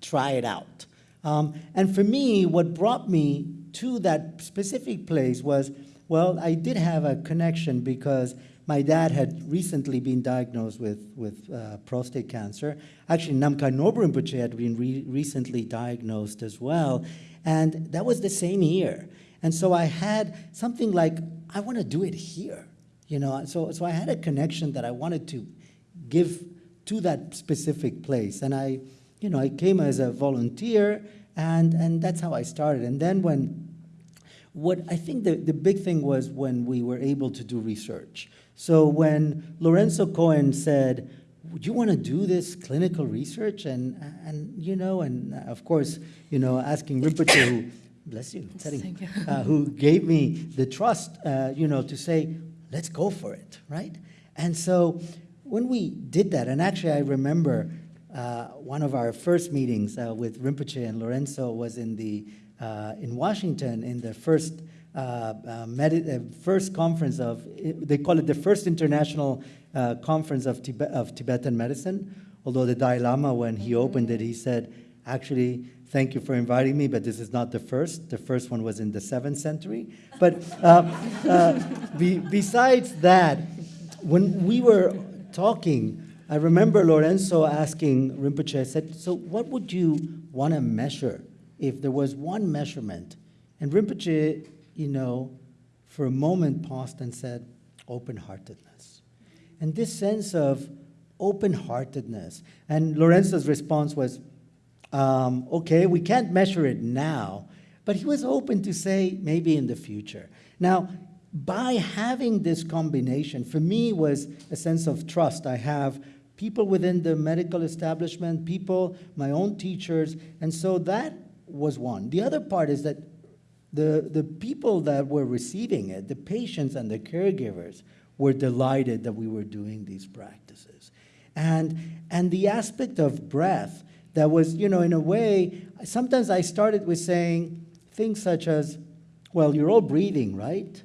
try it out. Um, and for me, what brought me to that specific place was, well, I did have a connection because my dad had recently been diagnosed with, with uh, prostate cancer. Actually, Namkhai Norbu Rinpoche had been re recently diagnosed as well. And that was the same year. And so I had something like, I want to do it here. You know, so, so I had a connection that I wanted to give to that specific place. And I, you know, I came as a volunteer, and, and that's how I started. And then when, what I think the, the big thing was when we were able to do research. So when Lorenzo Cohen said, would you want to do this clinical research? And, and you know, and of course, you know, asking Rinpoche, who, bless you, Teddy, uh, who gave me the trust, uh, you know, to say, let's go for it, right? And so when we did that, and actually I remember uh, one of our first meetings uh, with Rinpoche and Lorenzo was in the in Washington in the first uh, uh, uh, first conference of they call it the first international uh, conference of, of Tibetan medicine. Although the Dalai Lama, when he opened it, he said, "Actually, thank you for inviting me, but this is not the first. The first one was in the seventh century." But uh, uh, be, besides that, when we were talking, I remember Lorenzo asking Rinpoche, I said, so what would you want to measure if there was one measurement? And Rinpoche, you know, for a moment paused and said, open-heartedness. And this sense of open-heartedness. And Lorenzo's response was, um, okay, we can't measure it now, but he was open to say maybe in the future. Now, by having this combination, for me was a sense of trust. I have people within the medical establishment, people, my own teachers, and so that was one. The other part is that the, the people that were receiving it, the patients and the caregivers, were delighted that we were doing these practices. And, and the aspect of breath that was, you know, in a way, sometimes I started with saying things such as, well, you're all breathing, right?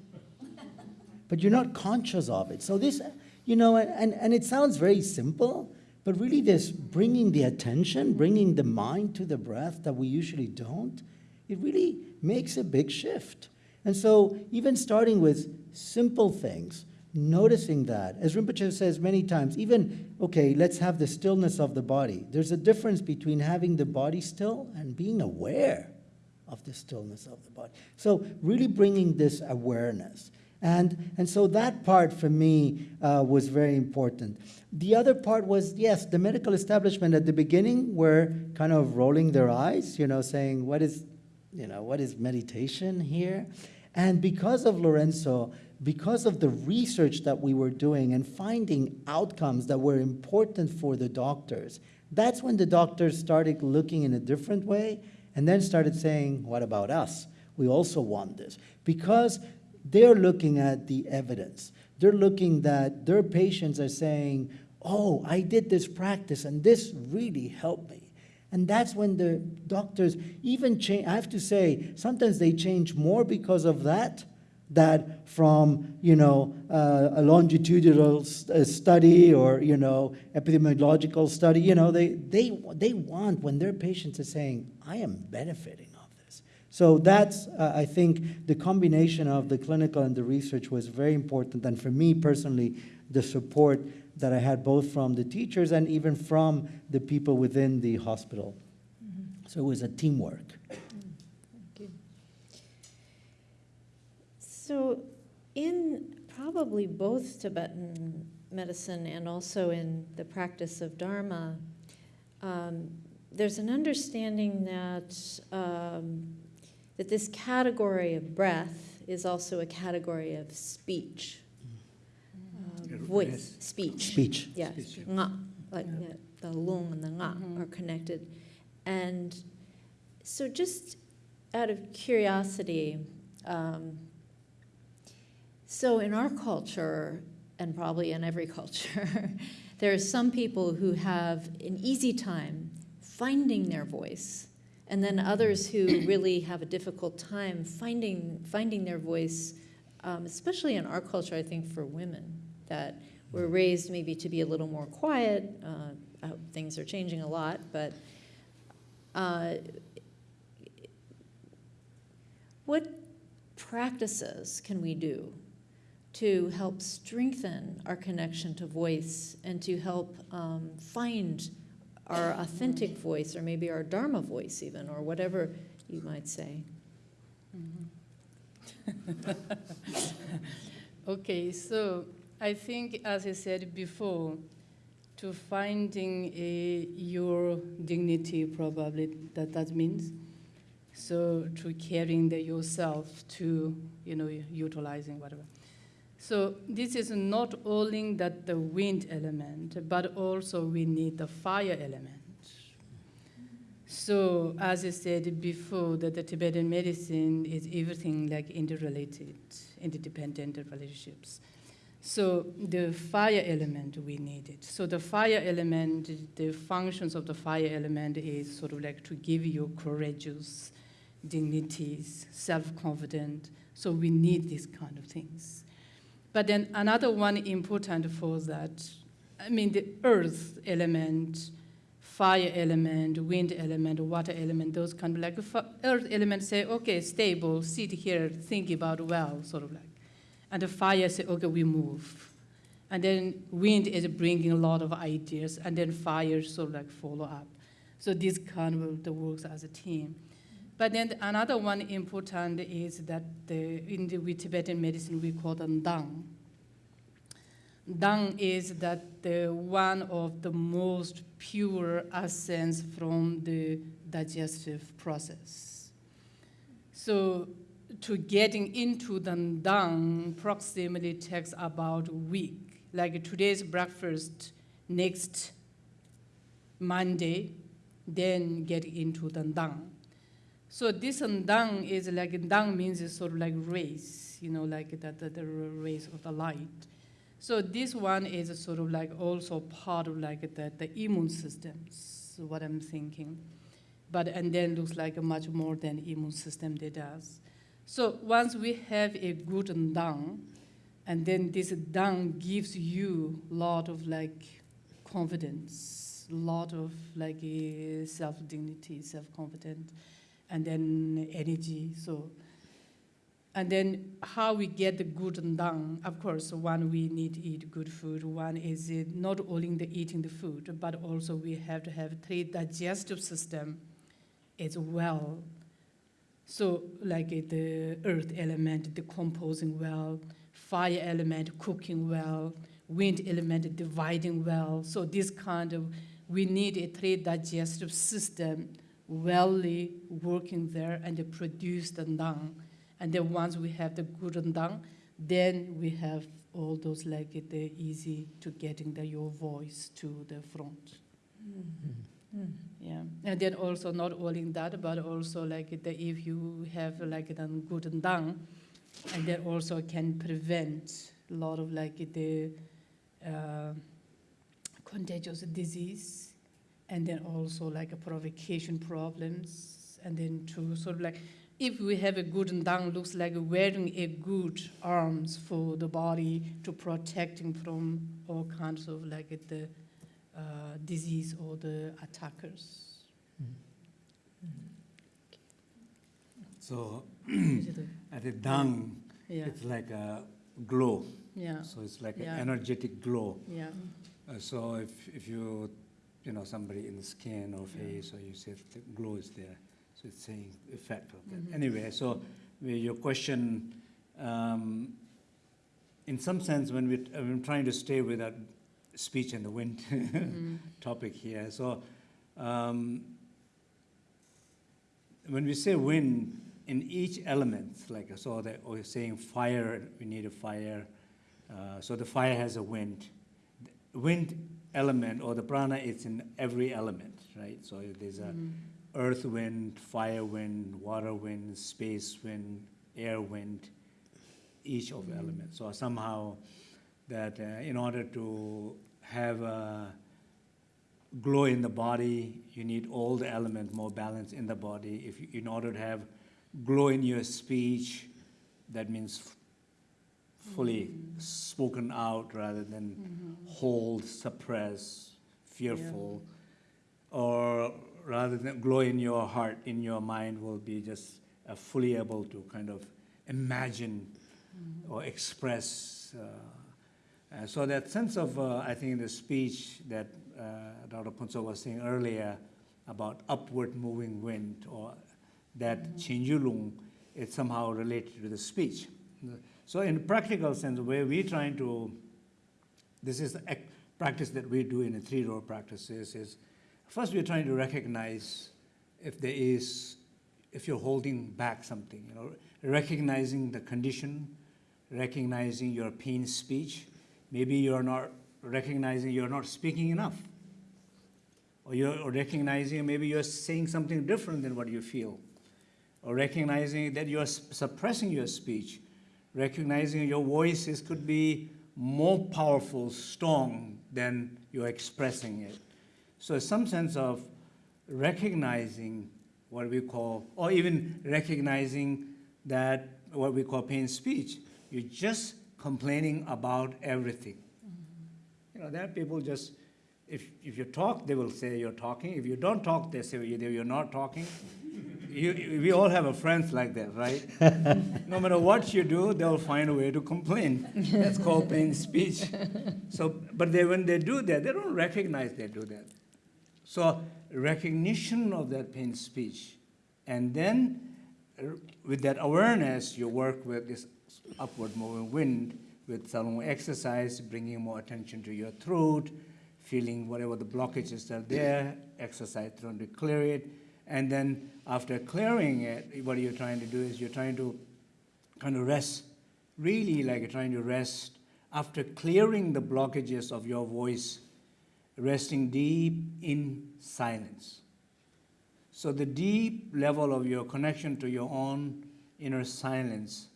but you're not conscious of it. So this, you know, and, and it sounds very simple, but really this bringing the attention, bringing the mind to the breath that we usually don't, it really makes a big shift. And so even starting with simple things, noticing that, as Rinpoche says many times, even, okay, let's have the stillness of the body. There's a difference between having the body still and being aware of the stillness of the body. So really bringing this awareness. And, and so that part for me uh, was very important. The other part was, yes, the medical establishment at the beginning were kind of rolling their eyes, you know, saying, what is, you know, what is meditation here? And because of Lorenzo, because of the research that we were doing and finding outcomes that were important for the doctors, that's when the doctors started looking in a different way and then started saying, what about us? We also want this. Because they're looking at the evidence. They're looking that their patients are saying, oh, I did this practice and this really helped me. And that's when the doctors even change, I have to say, sometimes they change more because of that that from, you know, uh, a longitudinal st- uh, study or, you know, epidemiological study, you know, they, they, they want when their patients are saying, I am benefiting. So that's, uh, I think, the combination of the clinical and the research was very important. And for me personally, the support that I had both from the teachers and even from the people within the hospital. So it was a teamwork. So, in probably both Tibetan medicine and also in the practice of Dharma, um, there's an understanding that um, that this category of breath is also a category of speech, uh, voice, speech. Speech. Yes, Speech. nga, like Yeah. yeah, the lung and the nga Mhm. are connected. And so, just out of curiosity, um, so in our culture, and probably in every culture, <laughs> there are some people who have an easy time finding their voice, and then others who really have a difficult time finding finding their voice, um, especially in our culture. I think for women that we're raised maybe to be a little more quiet. Uh, hope things are changing a lot, but uh, what practices can we do to help strengthen our connection to voice and to help um, find our authentic voice or maybe our dharma voice even or whatever you might say mm-hmm. <laughs> Okay, so I think, as I said before, to finding a, your dignity, probably that that means. So to caring the yourself, to you know utilizing whatever. So this is not only that the wind element, but also we need the fire element. So as I said before, that the Tibetan medicine is everything like interrelated, interdependent relationships. So the fire element we needed. So the fire element, the functions of the fire element is sort of like to give you courageous, dignities, self-confident. So we need these kind of things. But then another one important for that, I mean the earth element, fire element, wind element, water element, those kind of like earth element say, okay, stable, sit here, think about well, sort of like. And the fire say, okay, we move. And then wind is bringing a lot of ideas, and then fire sort of like follow up. So this kind of the works as a team. But then another one important is that the, in the Tibetan medicine we call them dang. Dang is that the one of the most pure essence from the digestive process. So to getting into the dang approximately takes about a week. Like today's breakfast, next Monday, then get into the dang. So this dang is like dang means it's sort of like race, you know, like that the, the race of the light. So this one is sort of like also part of like the, the immune systems, what I'm thinking. But and then looks like a much more than immune system that does. So once we have a good dang, and then this dang gives you a lot of like confidence, a lot of like uh, self dignity, self confidence, and then energy. So and then how we get the good and done, of course, one, we need to eat good food. One is not only the eating the food, but also we have to have three digestive system as well. So like the earth element decomposing well, fire element cooking well, wind element dividing well. So this kind of, we need a three digestive system wellly working there and they produce the ndang. And then once we have the good ndang, then we have all those like the easy to getting the your voice to the front. Yeah, and then also not only that, but also like the, if you have like the good ndang, and that also can prevent a lot of like the uh, contagious disease, and then also like a provocation problems, and then to sort of like if we have a good ndang, looks like wearing a good arms for the body to protecting from all kinds of like the uh, disease or the attackers. So it <clears throat> a- at the dung, yeah, it's like a glow. yeah, So it's like Yeah. an energetic glow. yeah. Uh, so if, if you, you know, somebody in the skin or face, or you say the glow is there, so it's saying effect of that. Mhm. Anyway, so your question, um, in some sense, when we, I'm trying to stay with that speech and the wind <laughs> Mhm. topic here. So um, when we say wind, in each element, like so that we're saying fire, we need a fire. Uh, so the fire has a wind. The wind element or the prana is in every element, right? So there's a Mhm. earth wind, fire wind, water wind, space wind, air wind, each of the elements. So somehow that uh, in order to have a glow in the body, you need all the elements more balanced in the body. If you, in order to have glow in your speech, that means fully spoken out rather than Mhm. hold, suppress, fearful, or rather than glow in your heart, in your mind will be just uh, fully able to kind of imagine or express. Uh, uh, so that sense of, uh, I think, the speech that uh, Dr. Phuntsho was saying earlier about upward moving wind or that Chinjulung, it's somehow related to the speech. So in practical sense, where we're trying to, this is the practice that we do in the three door practices is, first we're trying to recognize if there is, if you're holding back something, you know, recognizing the condition, recognizing your pain speech. Maybe you're not recognizing you're not speaking enough. Or you're recognizing maybe you're saying something different than what you feel. Or recognizing that you're suppressing your speech. Recognizing your voices could be more powerful, strong than you're expressing it. So some sense of recognizing what we call, or even recognizing that what we call pain speech, you're just complaining about everything. Mm-hmm. You know, there are people just, if, if you talk, they will say you're talking. If you don't talk, they say either you're not talking. <laughs> You, we all have a friends like that, right? <laughs> no matter what you do, they'll find a way to complain. That's called pain speech. So, but they, when they do that, they don't recognize they do that. So recognition of that pain speech, and then with that awareness, you work with this upward moving wind with some exercise, bringing more attention to your throat, feeling whatever the blockages are there, exercise trying to clear it, and then after clearing it, what you're trying to do is you're trying to kind of rest, really like you're trying to rest after clearing the blockages of your voice, resting deep in silence. So the deep level of your connection to your own inner silence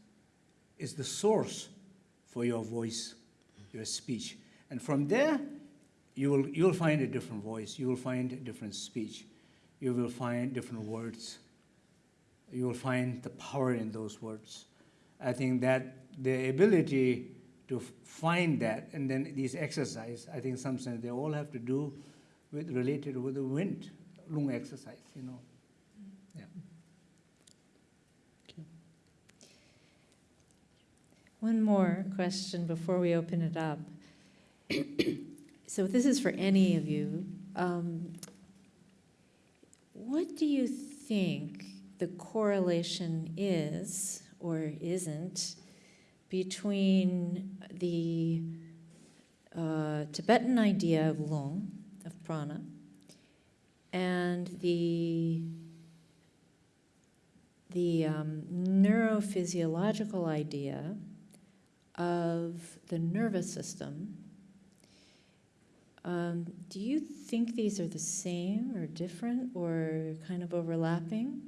is the source for your voice, your speech. And from there, you will, you will find a different voice, you will find a different speech, you will find different words, you will find the power in those words. I think that the ability to find that and then these exercise, I think some sense they all have to do with related with the wind, lung exercise, you know. Yeah. One more question before we open it up. <coughs> So this is for any of you. Um, What do you think the correlation is or isn't between the uh, Tibetan idea of lung, of prana, and the the um, neurophysiological idea of the nervous system. Um, do you think these are the same or different or kind of overlapping?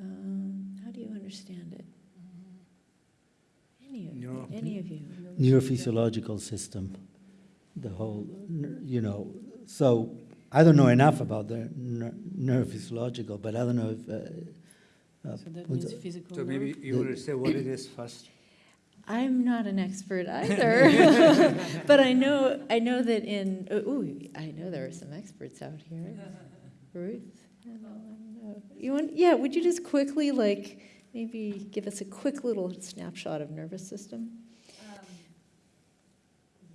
Um, how do you understand it? Any of, Neuro- any of you? neurophysiological system, the whole, you know, so I don't know enough about the ner- neurophysiological, but I don't know if, uh, uh, So that means physical. So maybe you want to say what it is first? I'm not an expert <laughs> either, <laughs> but I know I know that in oh, ooh, I know there are some experts out here. Ruth, I know. you want? Yeah, would you just quickly like maybe give us a quick little snapshot of nervous system? Um,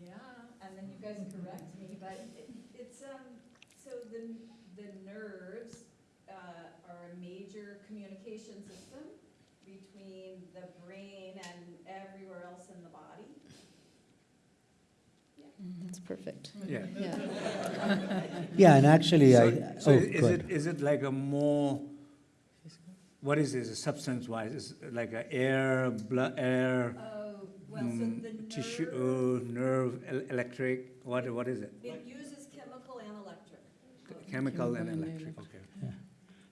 Yeah, and then you guys correct me, but it- it's, um, so the, the nerves uh, are a major communication system between the brain and everywhere else in the body. That's perfect. Yeah. Yeah. yeah, and actually I, So, so oh, is it, is it like a more, what is this, substance-wise? Is it like a air, blood, air, Oh, well, so mm, the tissue, nerve, uh, nerve, el- electric, what, what is it? it uses chemical and electric. Chemical and and electric, okay.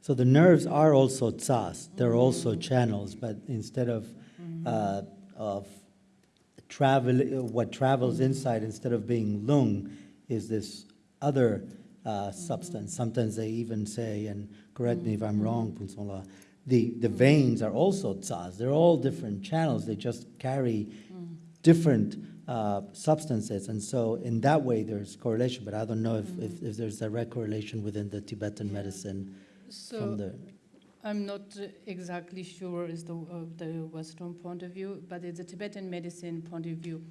So the nerves are also tsas, they're also channels, but instead of, uh, of travel, what travels inside, instead of being lung, is this other uh, substance. Sometimes they even say, and correct me if I'm wrong, Phuntsho-la, the, the veins are also tsas. They're all different channels, they just carry different uh, substances. And so in that way, there's correlation, but I don't know if, if, if there's a direct correlation within the Tibetan medicine from So the, I'm not exactly sure is the, uh, the Western point of view, but it's a Tibetan medicine point of view.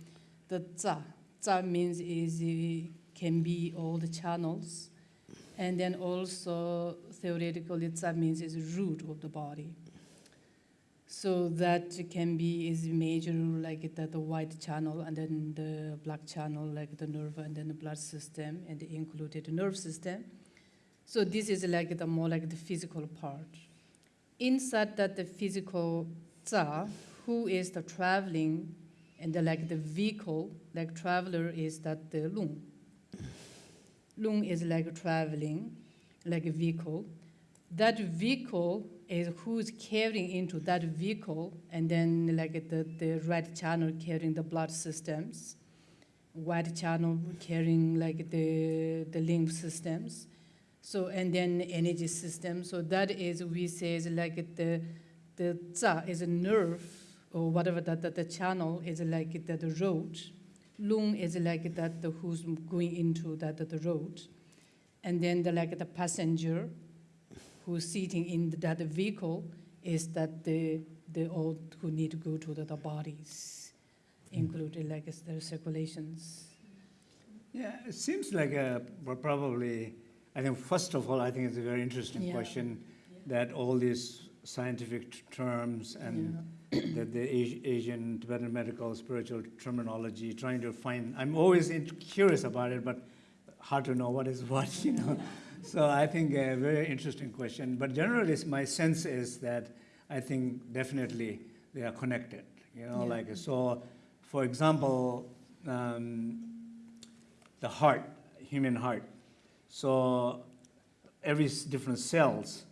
The tsa, tsa means is, uh, can be all the channels. And then also theoretically, tsa means is root of the body. So that can be is major like the, the white channel and then the black channel like the nerve and then the blood system and the included nerve system. So this is like the more like the physical part. Inside that the physical tsa, who is the traveling and the, like the vehicle, like traveler is that the lung. Lung is like traveling, like a vehicle. That vehicle is who's carrying into that vehicle, and then like the, the red channel carrying the blood systems, white channel carrying like the, the lymph systems. So, and then energy system. So that is, we say is like the, the tsa is a nerve or whatever that, that the channel is like the, the road. Lung is like that the who's going into that the road. And then the like the passenger who's sitting in that vehicle is that the, the all who need to go to the, the bodies, hmm. including like their circulations. Yeah, it seems like a, probably, I think, first of all, I think it's a very interesting Yeah. question that all these scientific terms and that the Asi- Asian Tibetan medical spiritual terminology, trying to find, I'm always in- curious about it, but hard to know what is <laughs> what, you know. So I think a very interesting question. But generally, my sense is that I think definitely they are connected. You know, Yeah. like so. For example, um, the heart, human heart. So every different cells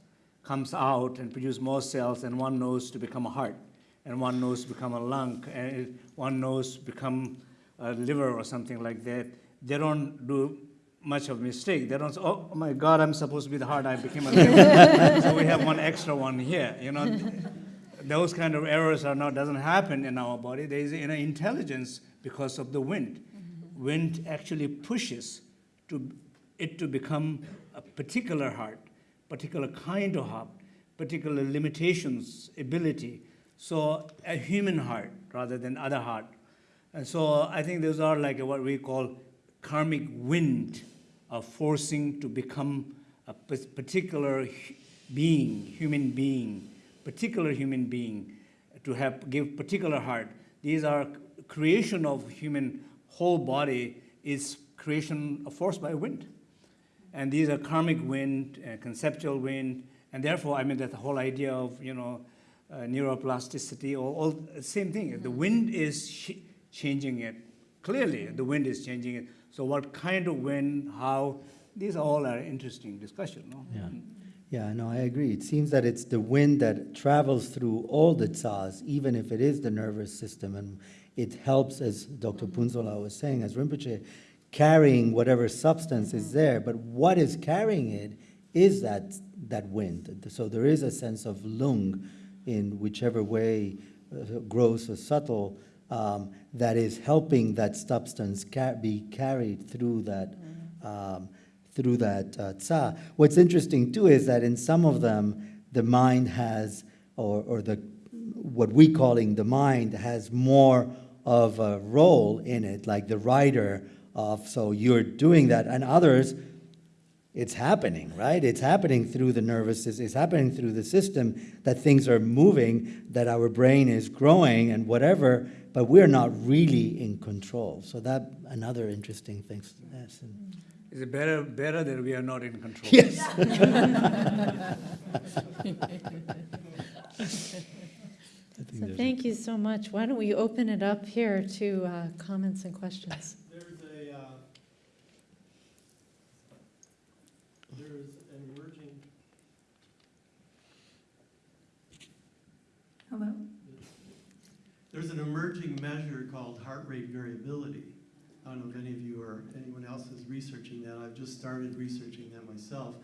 comes out and produce more cells, and one knows to become a heart, and one knows to become a lung, and one knows to become a liver or something like that. They don't do much of a mistake. They don't say, oh, "Oh my God, I'm supposed to be the heart. I became a liver." <laughs> so we have one extra one here. You know, those kind of errors are not doesn't happen in our body. There is you know intelligence because of the wind. Mm-hmm. Wind actually pushes to it to become a particular heart, particular kind of heart, particular limitations, ability. So a human heart rather than other heart. And so I think those are like what we call karmic wind of forcing to become a particular being, human being, particular human being, to have give particular heart. These are creation of human whole body is creation forced by wind. And these are karmic wind, uh, conceptual wind, and therefore, I mean, that the whole idea of, you know, uh, neuroplasticity, all, all same thing. The wind is sh changing it. Clearly, the wind is changing it. So what kind of wind, how, these all are interesting discussion, no? Yeah. Yeah, no, I agree. It seems that it's the wind that travels through all the tsas, even if it is the nervous system, and it helps, as Dr. Phuntsho-la was saying, as Rinpoche, carrying whatever substance is there. But what is carrying it is that that wind. So there is a sense of lung in whichever way, uh, gross or subtle, um, that is helping that substance ca- be carried through that. Um, through that uh, tsa. What's interesting too is that in some of them, the mind has, or, or the what we calling the mind has more of a role in it, like the writer of. So you're doing that, and others, it's happening, right? It's happening through the nervous system. It's happening through the system that things are moving, that our brain is growing, and whatever. But we're not really in control. So that another interesting thing. Yes. Is it better, better that we are not in control? Yes. <laughs> So thank you so much. Why don't we open it up here to uh, comments and questions? There's a, uh, there's an emerging. Hello? There's an emerging measure called heart rate variability. I don't know if any of you or anyone else is researching that. I've just started researching that myself.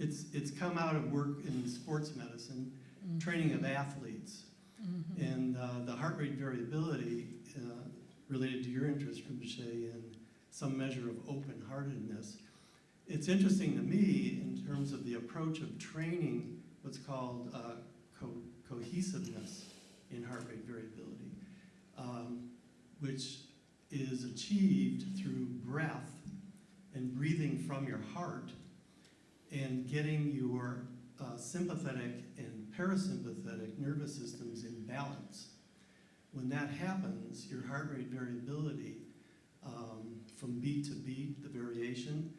It's, it's come out of work in sports medicine, training of athletes. And uh, the heart rate variability uh, related to your interest, Rinpoche, in some measure of open-heartedness. It's interesting to me in terms of the approach of training what's called uh, co- cohesiveness in heart rate variability, um, which is achieved through breath and breathing from your heart and getting your uh, sympathetic and parasympathetic nervous systems in balance. When that happens, your heart rate variability um, from beat to beat, the variation,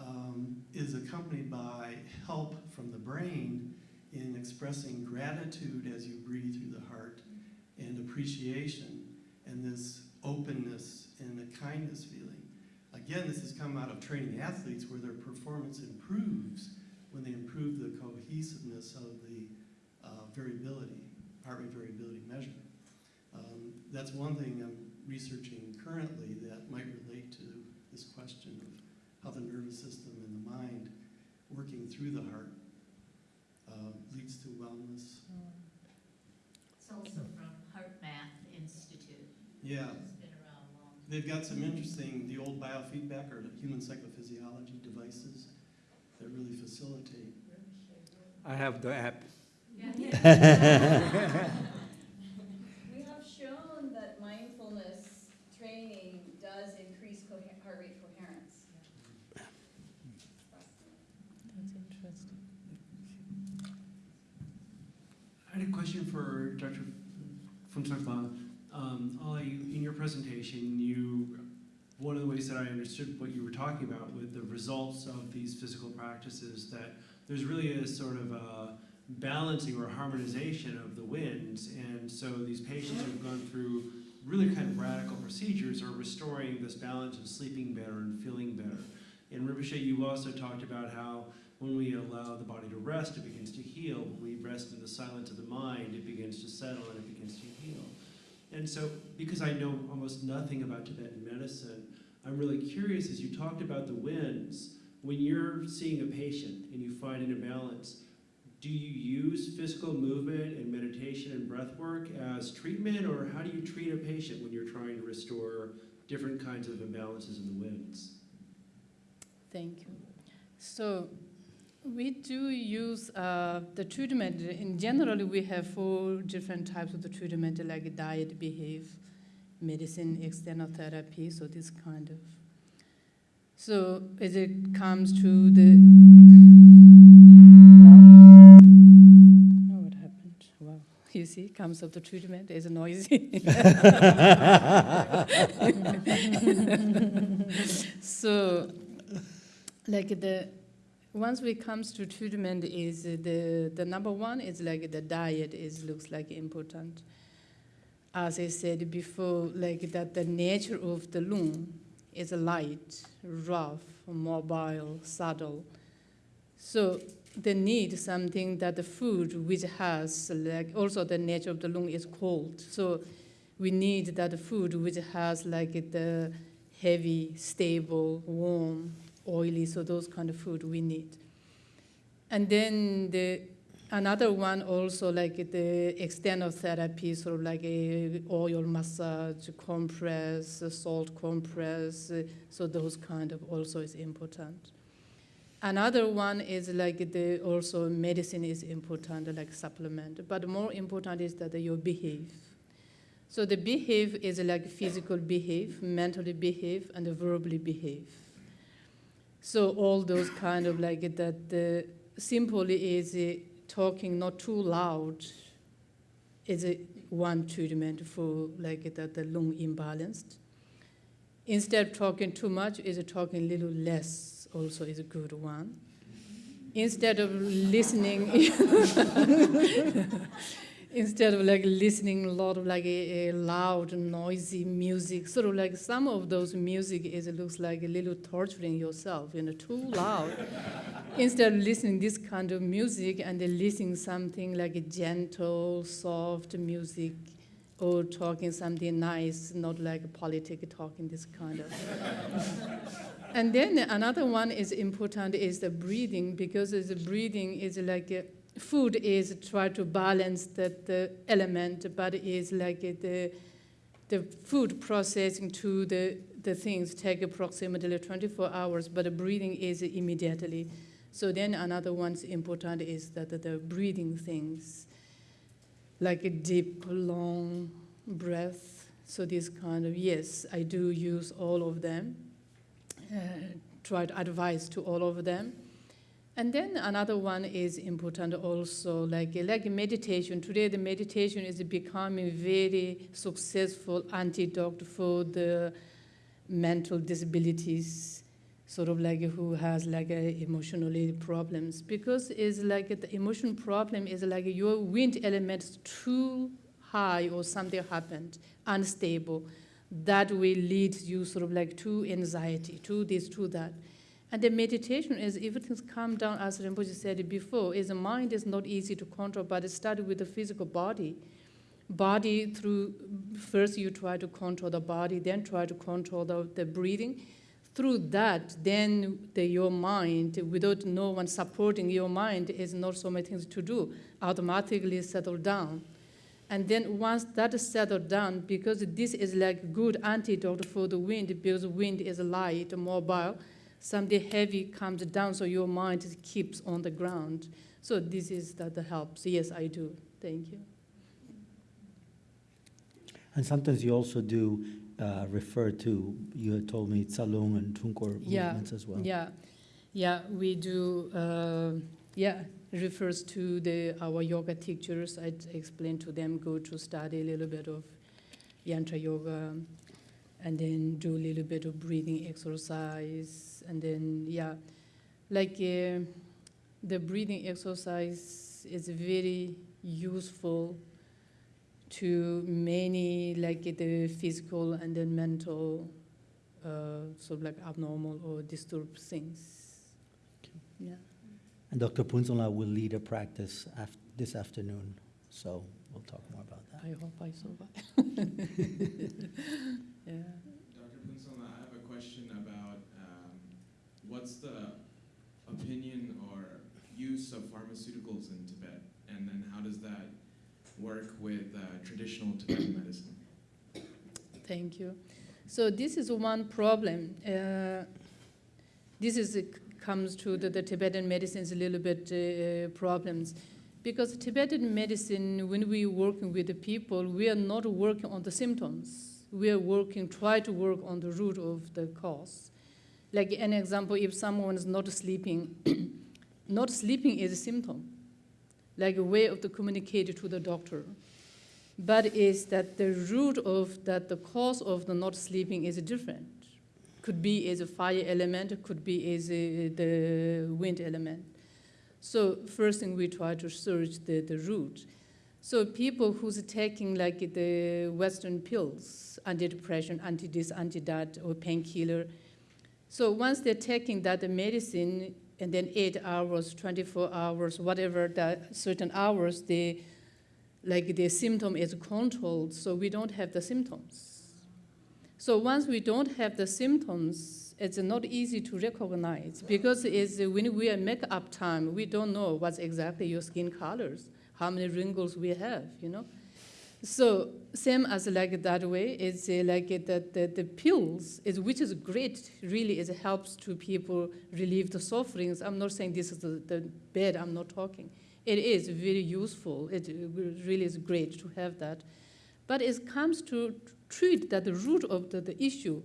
um, is accompanied by help from the brain in expressing gratitude as you breathe through the heart and appreciation and this openness and the kindness feeling. Again, this has come out of training athletes where their performance improves when they improve the cohesiveness of the uh, variability, heart rate variability measure. Um, that's one thing I'm researching currently that might relate to this question of how the nervous system and the mind working through the heart uh, leads to wellness. It's also from HeartMath Institute. Yeah, It's been around long. they've got some interesting, the old biofeedback or human psychophysiology devices that really facilitate. I have the app. We <laughs> <laughs> have shown that mindfulness training does increase cohe- heart rate coherence. That's interesting. I had a question for Dr. Phuntsho-la. Um, in your presentation, you, one of the ways that I understood what you were talking about with the results of these physical practices, that there's really a sort of a balancing or harmonization of the winds. And so these patients who've gone through really kind of radical procedures are restoring this balance of sleeping better and feeling better. In Rinpoche, you also talked about how when we allow the body to rest, it begins to heal. When we rest in the silence of the mind, it begins to settle and it begins to heal. And so, because I know almost nothing about Tibetan medicine, I'm really curious as you talked about the winds, when you're seeing a patient and you find an imbalance, do you use physical movement and meditation and breath work as treatment, or how do you treat a patient when you're trying to restore different kinds of imbalances in the winds? Thank you. So we do use uh, the treatment. In general, we have four different types of the treatment, like diet, behave, medicine, external therapy. So this kind of. So as it comes to the. Oh, what happened? Wow. You see, comes of the treatment is noisy. so, like the once we comes to treatment is the the number one is like the diet is looks like important. As I said before, like that the nature of the lung is light, rough, mobile, subtle. So they need something that the food which has like also the nature of the lung is cold. So we need that food which has like the heavy, stable, warm, oily. So those kind of food we need. And then the another one also like the external therapy, sort of like a oil massage, compress, salt compress. Uh, so those kind of also is important. Another one is like the also medicine is important, like supplement. But more important is that you behave. So the behave is like physical behave, mentally behave, and verbally behave. So all those kind of like that. The simply is talking not too loud. Is one treatment for like that the lung imbalanced. Instead of talking too much, is talking little less also is a good one. Instead of listening, <laughs> <laughs> instead of like listening a lot of like a, a, loud, noisy music, sort of like some of those music is it looks like a little torturing yourself, you know, too loud. <laughs> instead of listening this kind of music and then listening something like a gentle, soft music, or talking something nice, not like a politic talking this kind of. <laughs> and then another one is important is the breathing because the breathing is like a, food is try to balance that the element, but is like the the food processing to the the things take approximately 24 hours, but the breathing is immediately. So then another one's important is that the breathing things like a deep, long breath. So this kind of, yes, I do use all of them, uh, try to advise to all of them. And then another one is important also, like, like meditation. Today the meditation is becoming very successful antidote for the mental disabilities sort of like who has like a emotionally problems. Because it's like the emotion problem is like your wind element too high or something happened unstable. That will lead you sort of like to anxiety to this to that and the meditation is everything's calm down as Rinpoche said before is the mind is not easy to control but it started with the physical body. Body through first you try to control the body then try to control the, the breathing. Through that, then the, your mind, without no one supporting your mind, is not so many things to do, automatically settle down. And then once that is settled down, because this is like good antidote for the wind, because wind is light, mobile, something heavy comes down, so your mind keeps on the ground. So this is that helps. Yes, I do. Thank you. And sometimes you also do uh, refer to, you had told me Tsalung and Trulkhor yeah, movements as well. Yeah, yeah, we do, uh, yeah, refers to the our yoga teachers. I explained to them, go to study a little bit of Yantra yoga, and then do a little bit of breathing exercise, and then, yeah, like uh, the breathing exercise is very useful to many like the physical and then mental uh, sort of like abnormal or disturbed things. Yeah. And Dr. Phuntsho-la will lead a practice af this afternoon, so we'll talk more about that. I hope I survive. <laughs> <laughs> yeah. Dr. Phuntsho-la, I have a question about um, what's the opinion or use of pharmaceuticals in Tibet, and then how does that work with uh, traditional Tibetan medicine? Thank you. So this is one problem. Uh, this is comes to the, the Tibetan medicine's a little bit uh, problems. Because Tibetan medicine, when we working with the people, we are not working on the symptoms. We are working, try to work on the root of the cause. Like an example, if someone is not sleeping, <clears throat> not sleeping is a symptom like a way of the communicate to the doctor. but is that the root of that the cause of the not sleeping is different. Could be as a fire element, could be as a, the wind element. So first thing we try to search the, the root. So people who's taking like the Western pills, antidepressant, anti this, anti that, or painkiller. So once they're taking that medicine, and then eight hours, 24 hours, whatever that certain hours, they like the symptom is controlled, so we don't have the symptoms. So once we don't have the symptoms, it's not easy to recognize because it's when we are makeup time, we don't know what's exactly your skin colors, how many wrinkles we have, you know. So same as like that way, it's uh, like uh, the, the, pills, is, which is great, really it helps to people relieve the sufferings. I'm not saying this is the, the bad, I'm not talking. It is very useful, it really is great to have that. But it comes to treat that the root of the, the issue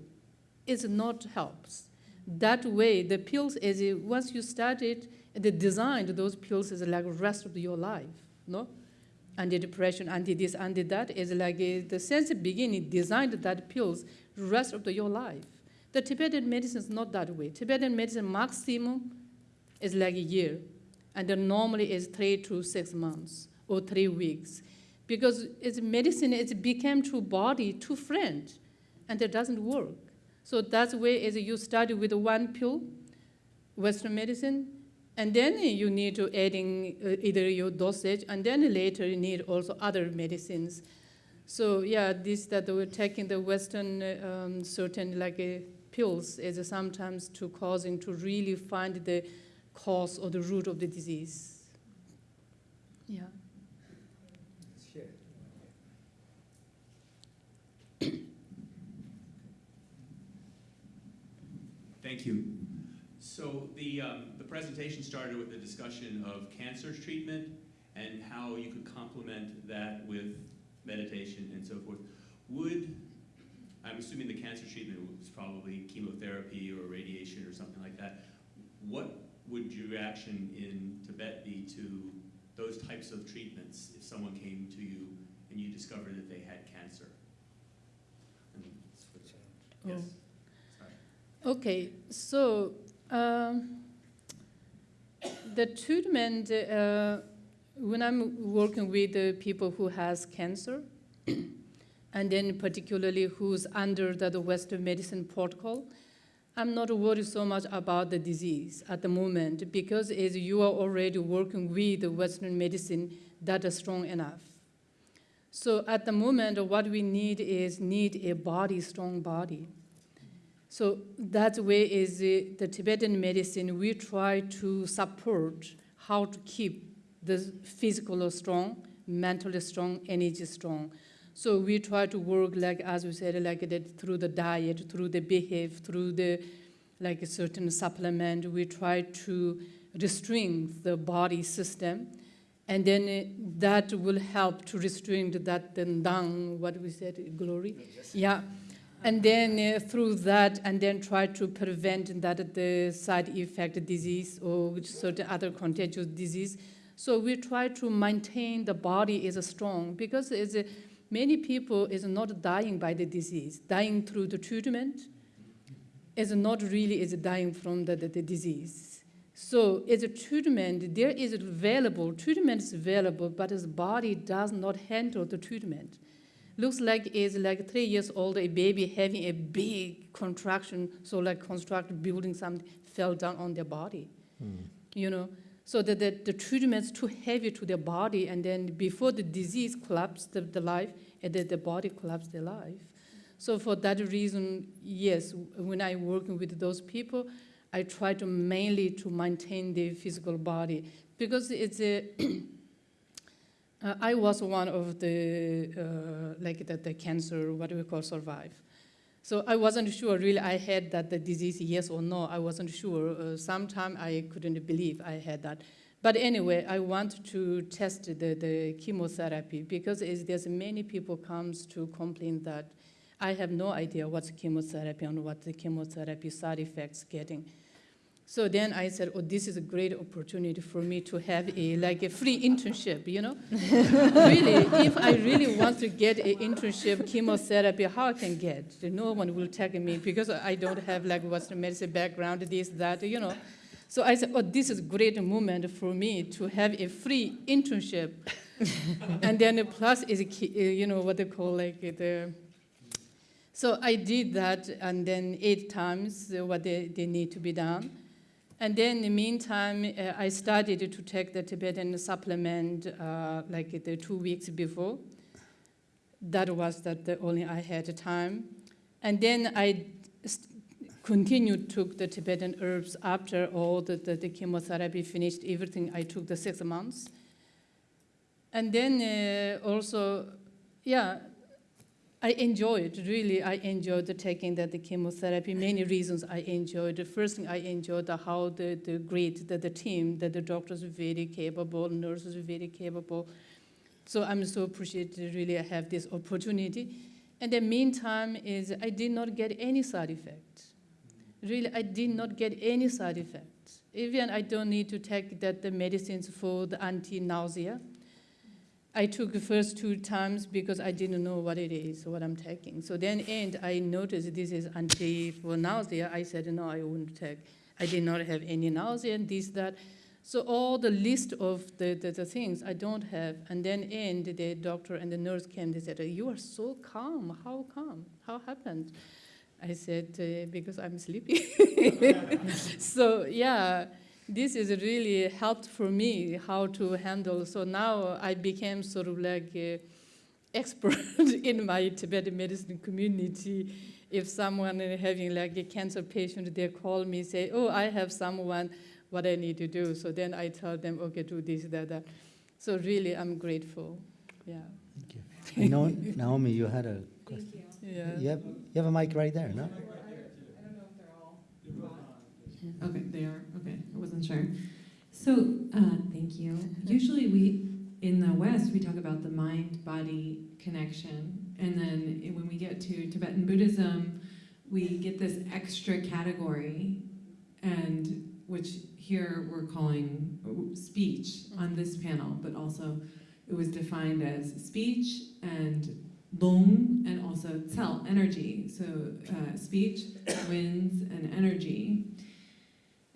is not helps. That way, the pills is, uh, once you start it, the design of those pills is like rest of your life, no? anti-depression, anti-this, anti-that is like uh, the sense beginning designed that pills rest of the, your life. The Tibetan medicine is not that way. Tibetan medicine maximum is like a year, and then normally is three to six months or three weeks, because it's medicine it became to body too friend, and it doesn't work. So that's where is you start with one pill, Western medicine, and then you need to adding uh, either your dosage, and then later you need also other medicines. So yeah, this that we're taking the Western uh, um, certain like uh, pills is sometimes to causing to really find the cause or the root of the disease. Yeah. Thank you. So the, um, the presentation started with a discussion of cancer treatment and how you could complement that with meditation and so forth. Would, I'm assuming the cancer treatment was probably chemotherapy or radiation or something like that. What would your reaction in Tibet be to those types of treatments if someone came to you and you discovered that they had cancer? Yes. Sorry. Okay, so um, the treatment, uh, when I'm working with the people who has cancer, <clears throat> and then particularly who's under the, the Western medicine protocol, I'm not worried so much about the disease at the moment because as you are already working with the Western medicine that is strong enough. So at the moment, what we need is need a body, strong body. So that way is the, the Tibetan medicine, we try to support how to keep the physical strong, mentally strong, energy strong. So we try to work like, as we said, like that through the diet, through the behavior, through the like a certain supplement. We try to restrain the body system, and then uh, that will help to restrain that then down. What we said, glory, yeah. And then uh, through that, and then try to prevent that the side effect disease or certain other contagious disease. So we try to maintain the body is strong because it's a, many people is not dying by the disease, dying through the treatment is not really is dying from the, the, the disease. So as a treatment, there is available, treatment is available, but his body does not handle the treatment. Looks like is like three years old, a baby having a big contraction, so like construct building something fell down on their body. Hmm. You know, so that the, the treatment's too heavy to their body, and then before the disease collapsed the, the life, eh, and then the body collapsed their life. So for that reason, yes, when I working with those people, I try to mainly to maintain the physical body because it's a. <clears throat> uh, I was one of the uh, like the, the cancer, what do we call survive. So I wasn't sure really I had that the disease, yes or no. I wasn't sure. Uh, Sometime I couldn't believe I had that. But anyway, I want to test the, the chemotherapy because there's many people comes to complain that I have no idea what's chemotherapy and what the chemotherapy side effects getting. So then I said, oh, this is a great opportunity for me to have a, like a free internship, you know? <laughs> really, if I really want to get an internship chemotherapy, how I can get? No one will take me because I don't have like Western medicine background, this, that, you know? So I said, oh, this is a great moment for me to have a free internship. <laughs> and then plus is, a uh, you know, what they call like the, so I did that and then eight times uh, what they, they need to be done. And then in the meantime, uh, I started to take the Tibetan supplement uh, like the two weeks before. That was that the only I had time. And then I continued took the Tibetan herbs after all the, the, the chemotherapy finished, everything I took the six months. And then uh, also, yeah, I enjoyed, really, I enjoyed the taking the, the chemotherapy. Many reasons I enjoyed. The first thing I enjoyed the, how the, the great, the, the team, that the doctors were very capable, nurses were very capable. So I'm so appreciative, really, I have this opportunity. And the meantime is I did not get any side effects. Really, I did not get any side effects. Even I don't need to take that the medicines for the anti-nausea. I took the first two times because I didn't know what it is, what I'm taking. So then end, I noticed this is anti for nausea. I said, no, I wouldn't take. I did not have any nausea and this, that. So all the list of the, the, the things I don't have. And then end, the doctor and the nurse came, they said, you are so calm. How calm? How happened? I said, uh, because I'm sleepy. <laughs> so yeah, this is really helped for me how to handle. So now I became sort of like a expert <laughs> in my Tibetan medicine community. If someone having like a cancer patient, they call me, say, oh, I have someone, what I need to do. So then I tell them, okay, do this, that, that. So really, I'm grateful. Yeah. Thank you. I know, Naomi, you had a question. Yeah. You have, you have a mic right there, no? I don't know if they're all Okay, they are, okay, I wasn't sure. So, uh, thank you. Usually we, in the West, we talk about the mind-body connection, and then when we get to Tibetan Buddhism, we get this extra category, and which here we're calling uh, speech on this panel, but also it was defined as speech and lung and also cell energy. So uh, speech, <coughs> winds, and energy.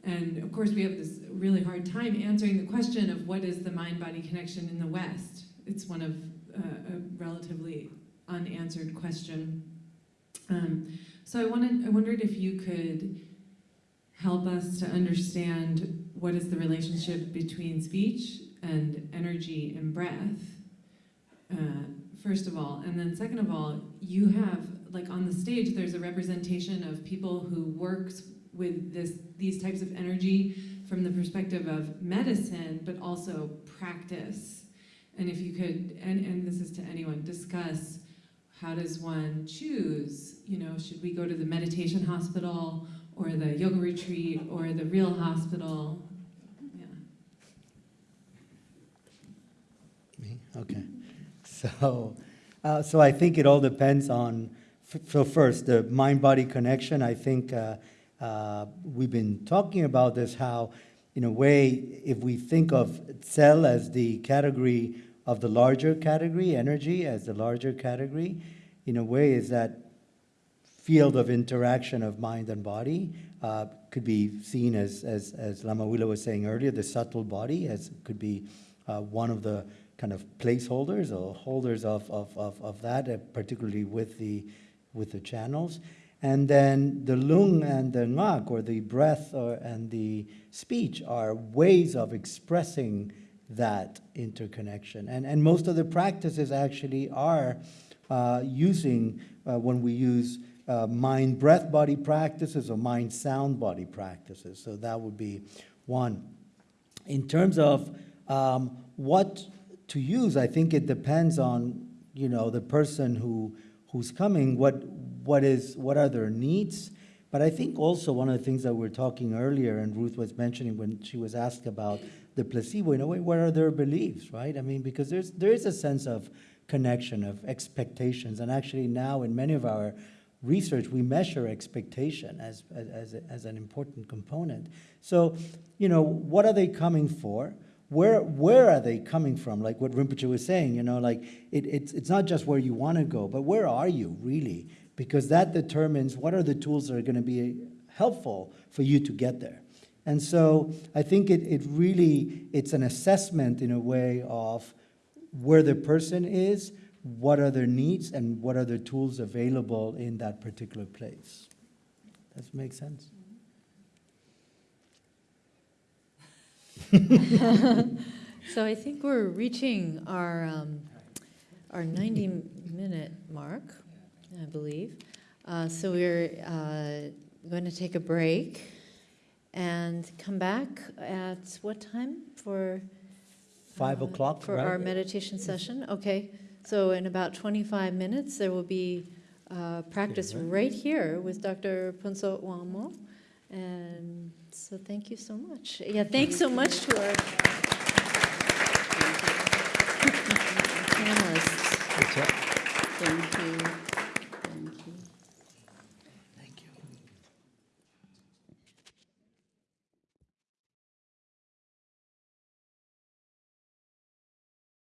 And of course, we have this really hard time answering the question of what is the mind-body connection in the West. It's one of uh, a relatively unanswered question. Um, so I wanted, I wondered if you could help us to understand what is the relationship between speech and energy and breath. Uh, first of all, and then second of all, you have like on the stage, there's a representation of people who works with this these types of energy from the perspective of medicine, but also practice. And if you could, and, and this is to anyone, discuss how does one choose, you know, should we go to the meditation hospital or the yoga retreat or the real hospital? Yeah. Me? Okay. So, uh, so I think it all depends on, so first, the mind-body connection, I think uh, uh, we've been talking about this, how in a way, if we think of cell as the category of the larger category, energy as the larger category, in a way is that field of interaction of mind and body uh, could be seen as, as, as Lama Willa was saying earlier, the subtle body as could be uh, one of the kind of placeholders or holders of, of, of, of that, uh, particularly with the, with the channels. And then the lung and the ngak, or the breath or, and the speech, are ways of expressing that interconnection. And, and most of the practices actually are uh, using, uh, when we use uh, mind breath body practices or mind sound body practices. So that would be one. In terms of um, what to use, I think it depends on you know the person who who's coming. What what is what are their needs? But I think also one of the things that we were talking earlier, and Ruth was mentioning when she was asked about the placebo, in a way, what are their beliefs, right? I mean, because there's there is a sense of connection, of expectations, and actually now in many of our research, we measure expectation as, as, as, an important component. So, you know, what are they coming for? Where, where are they coming from? Like what Rinpoche was saying, you know, like it, it's, it's not just where you want to go, but where are you really? Because that determines what are the tools that are going to be helpful for you to get there. And so I think it, it really, it's an assessment in a way of where the person is, what are their needs, and what are the tools available in that particular place. Does it make sense? <laughs> So I think we're reaching our, um, our 90-minute mark, I believe. Uh, So we're uh, going to take a break and come back at what time for? Five uh, o'clock, For right? our meditation session? Okay. So in about 25 minutes, there will be uh, practice right? right here with Dr. Phuntsho Wangmo. And so thank you so much. Yeah, thanks so much to our panelists. Thank you.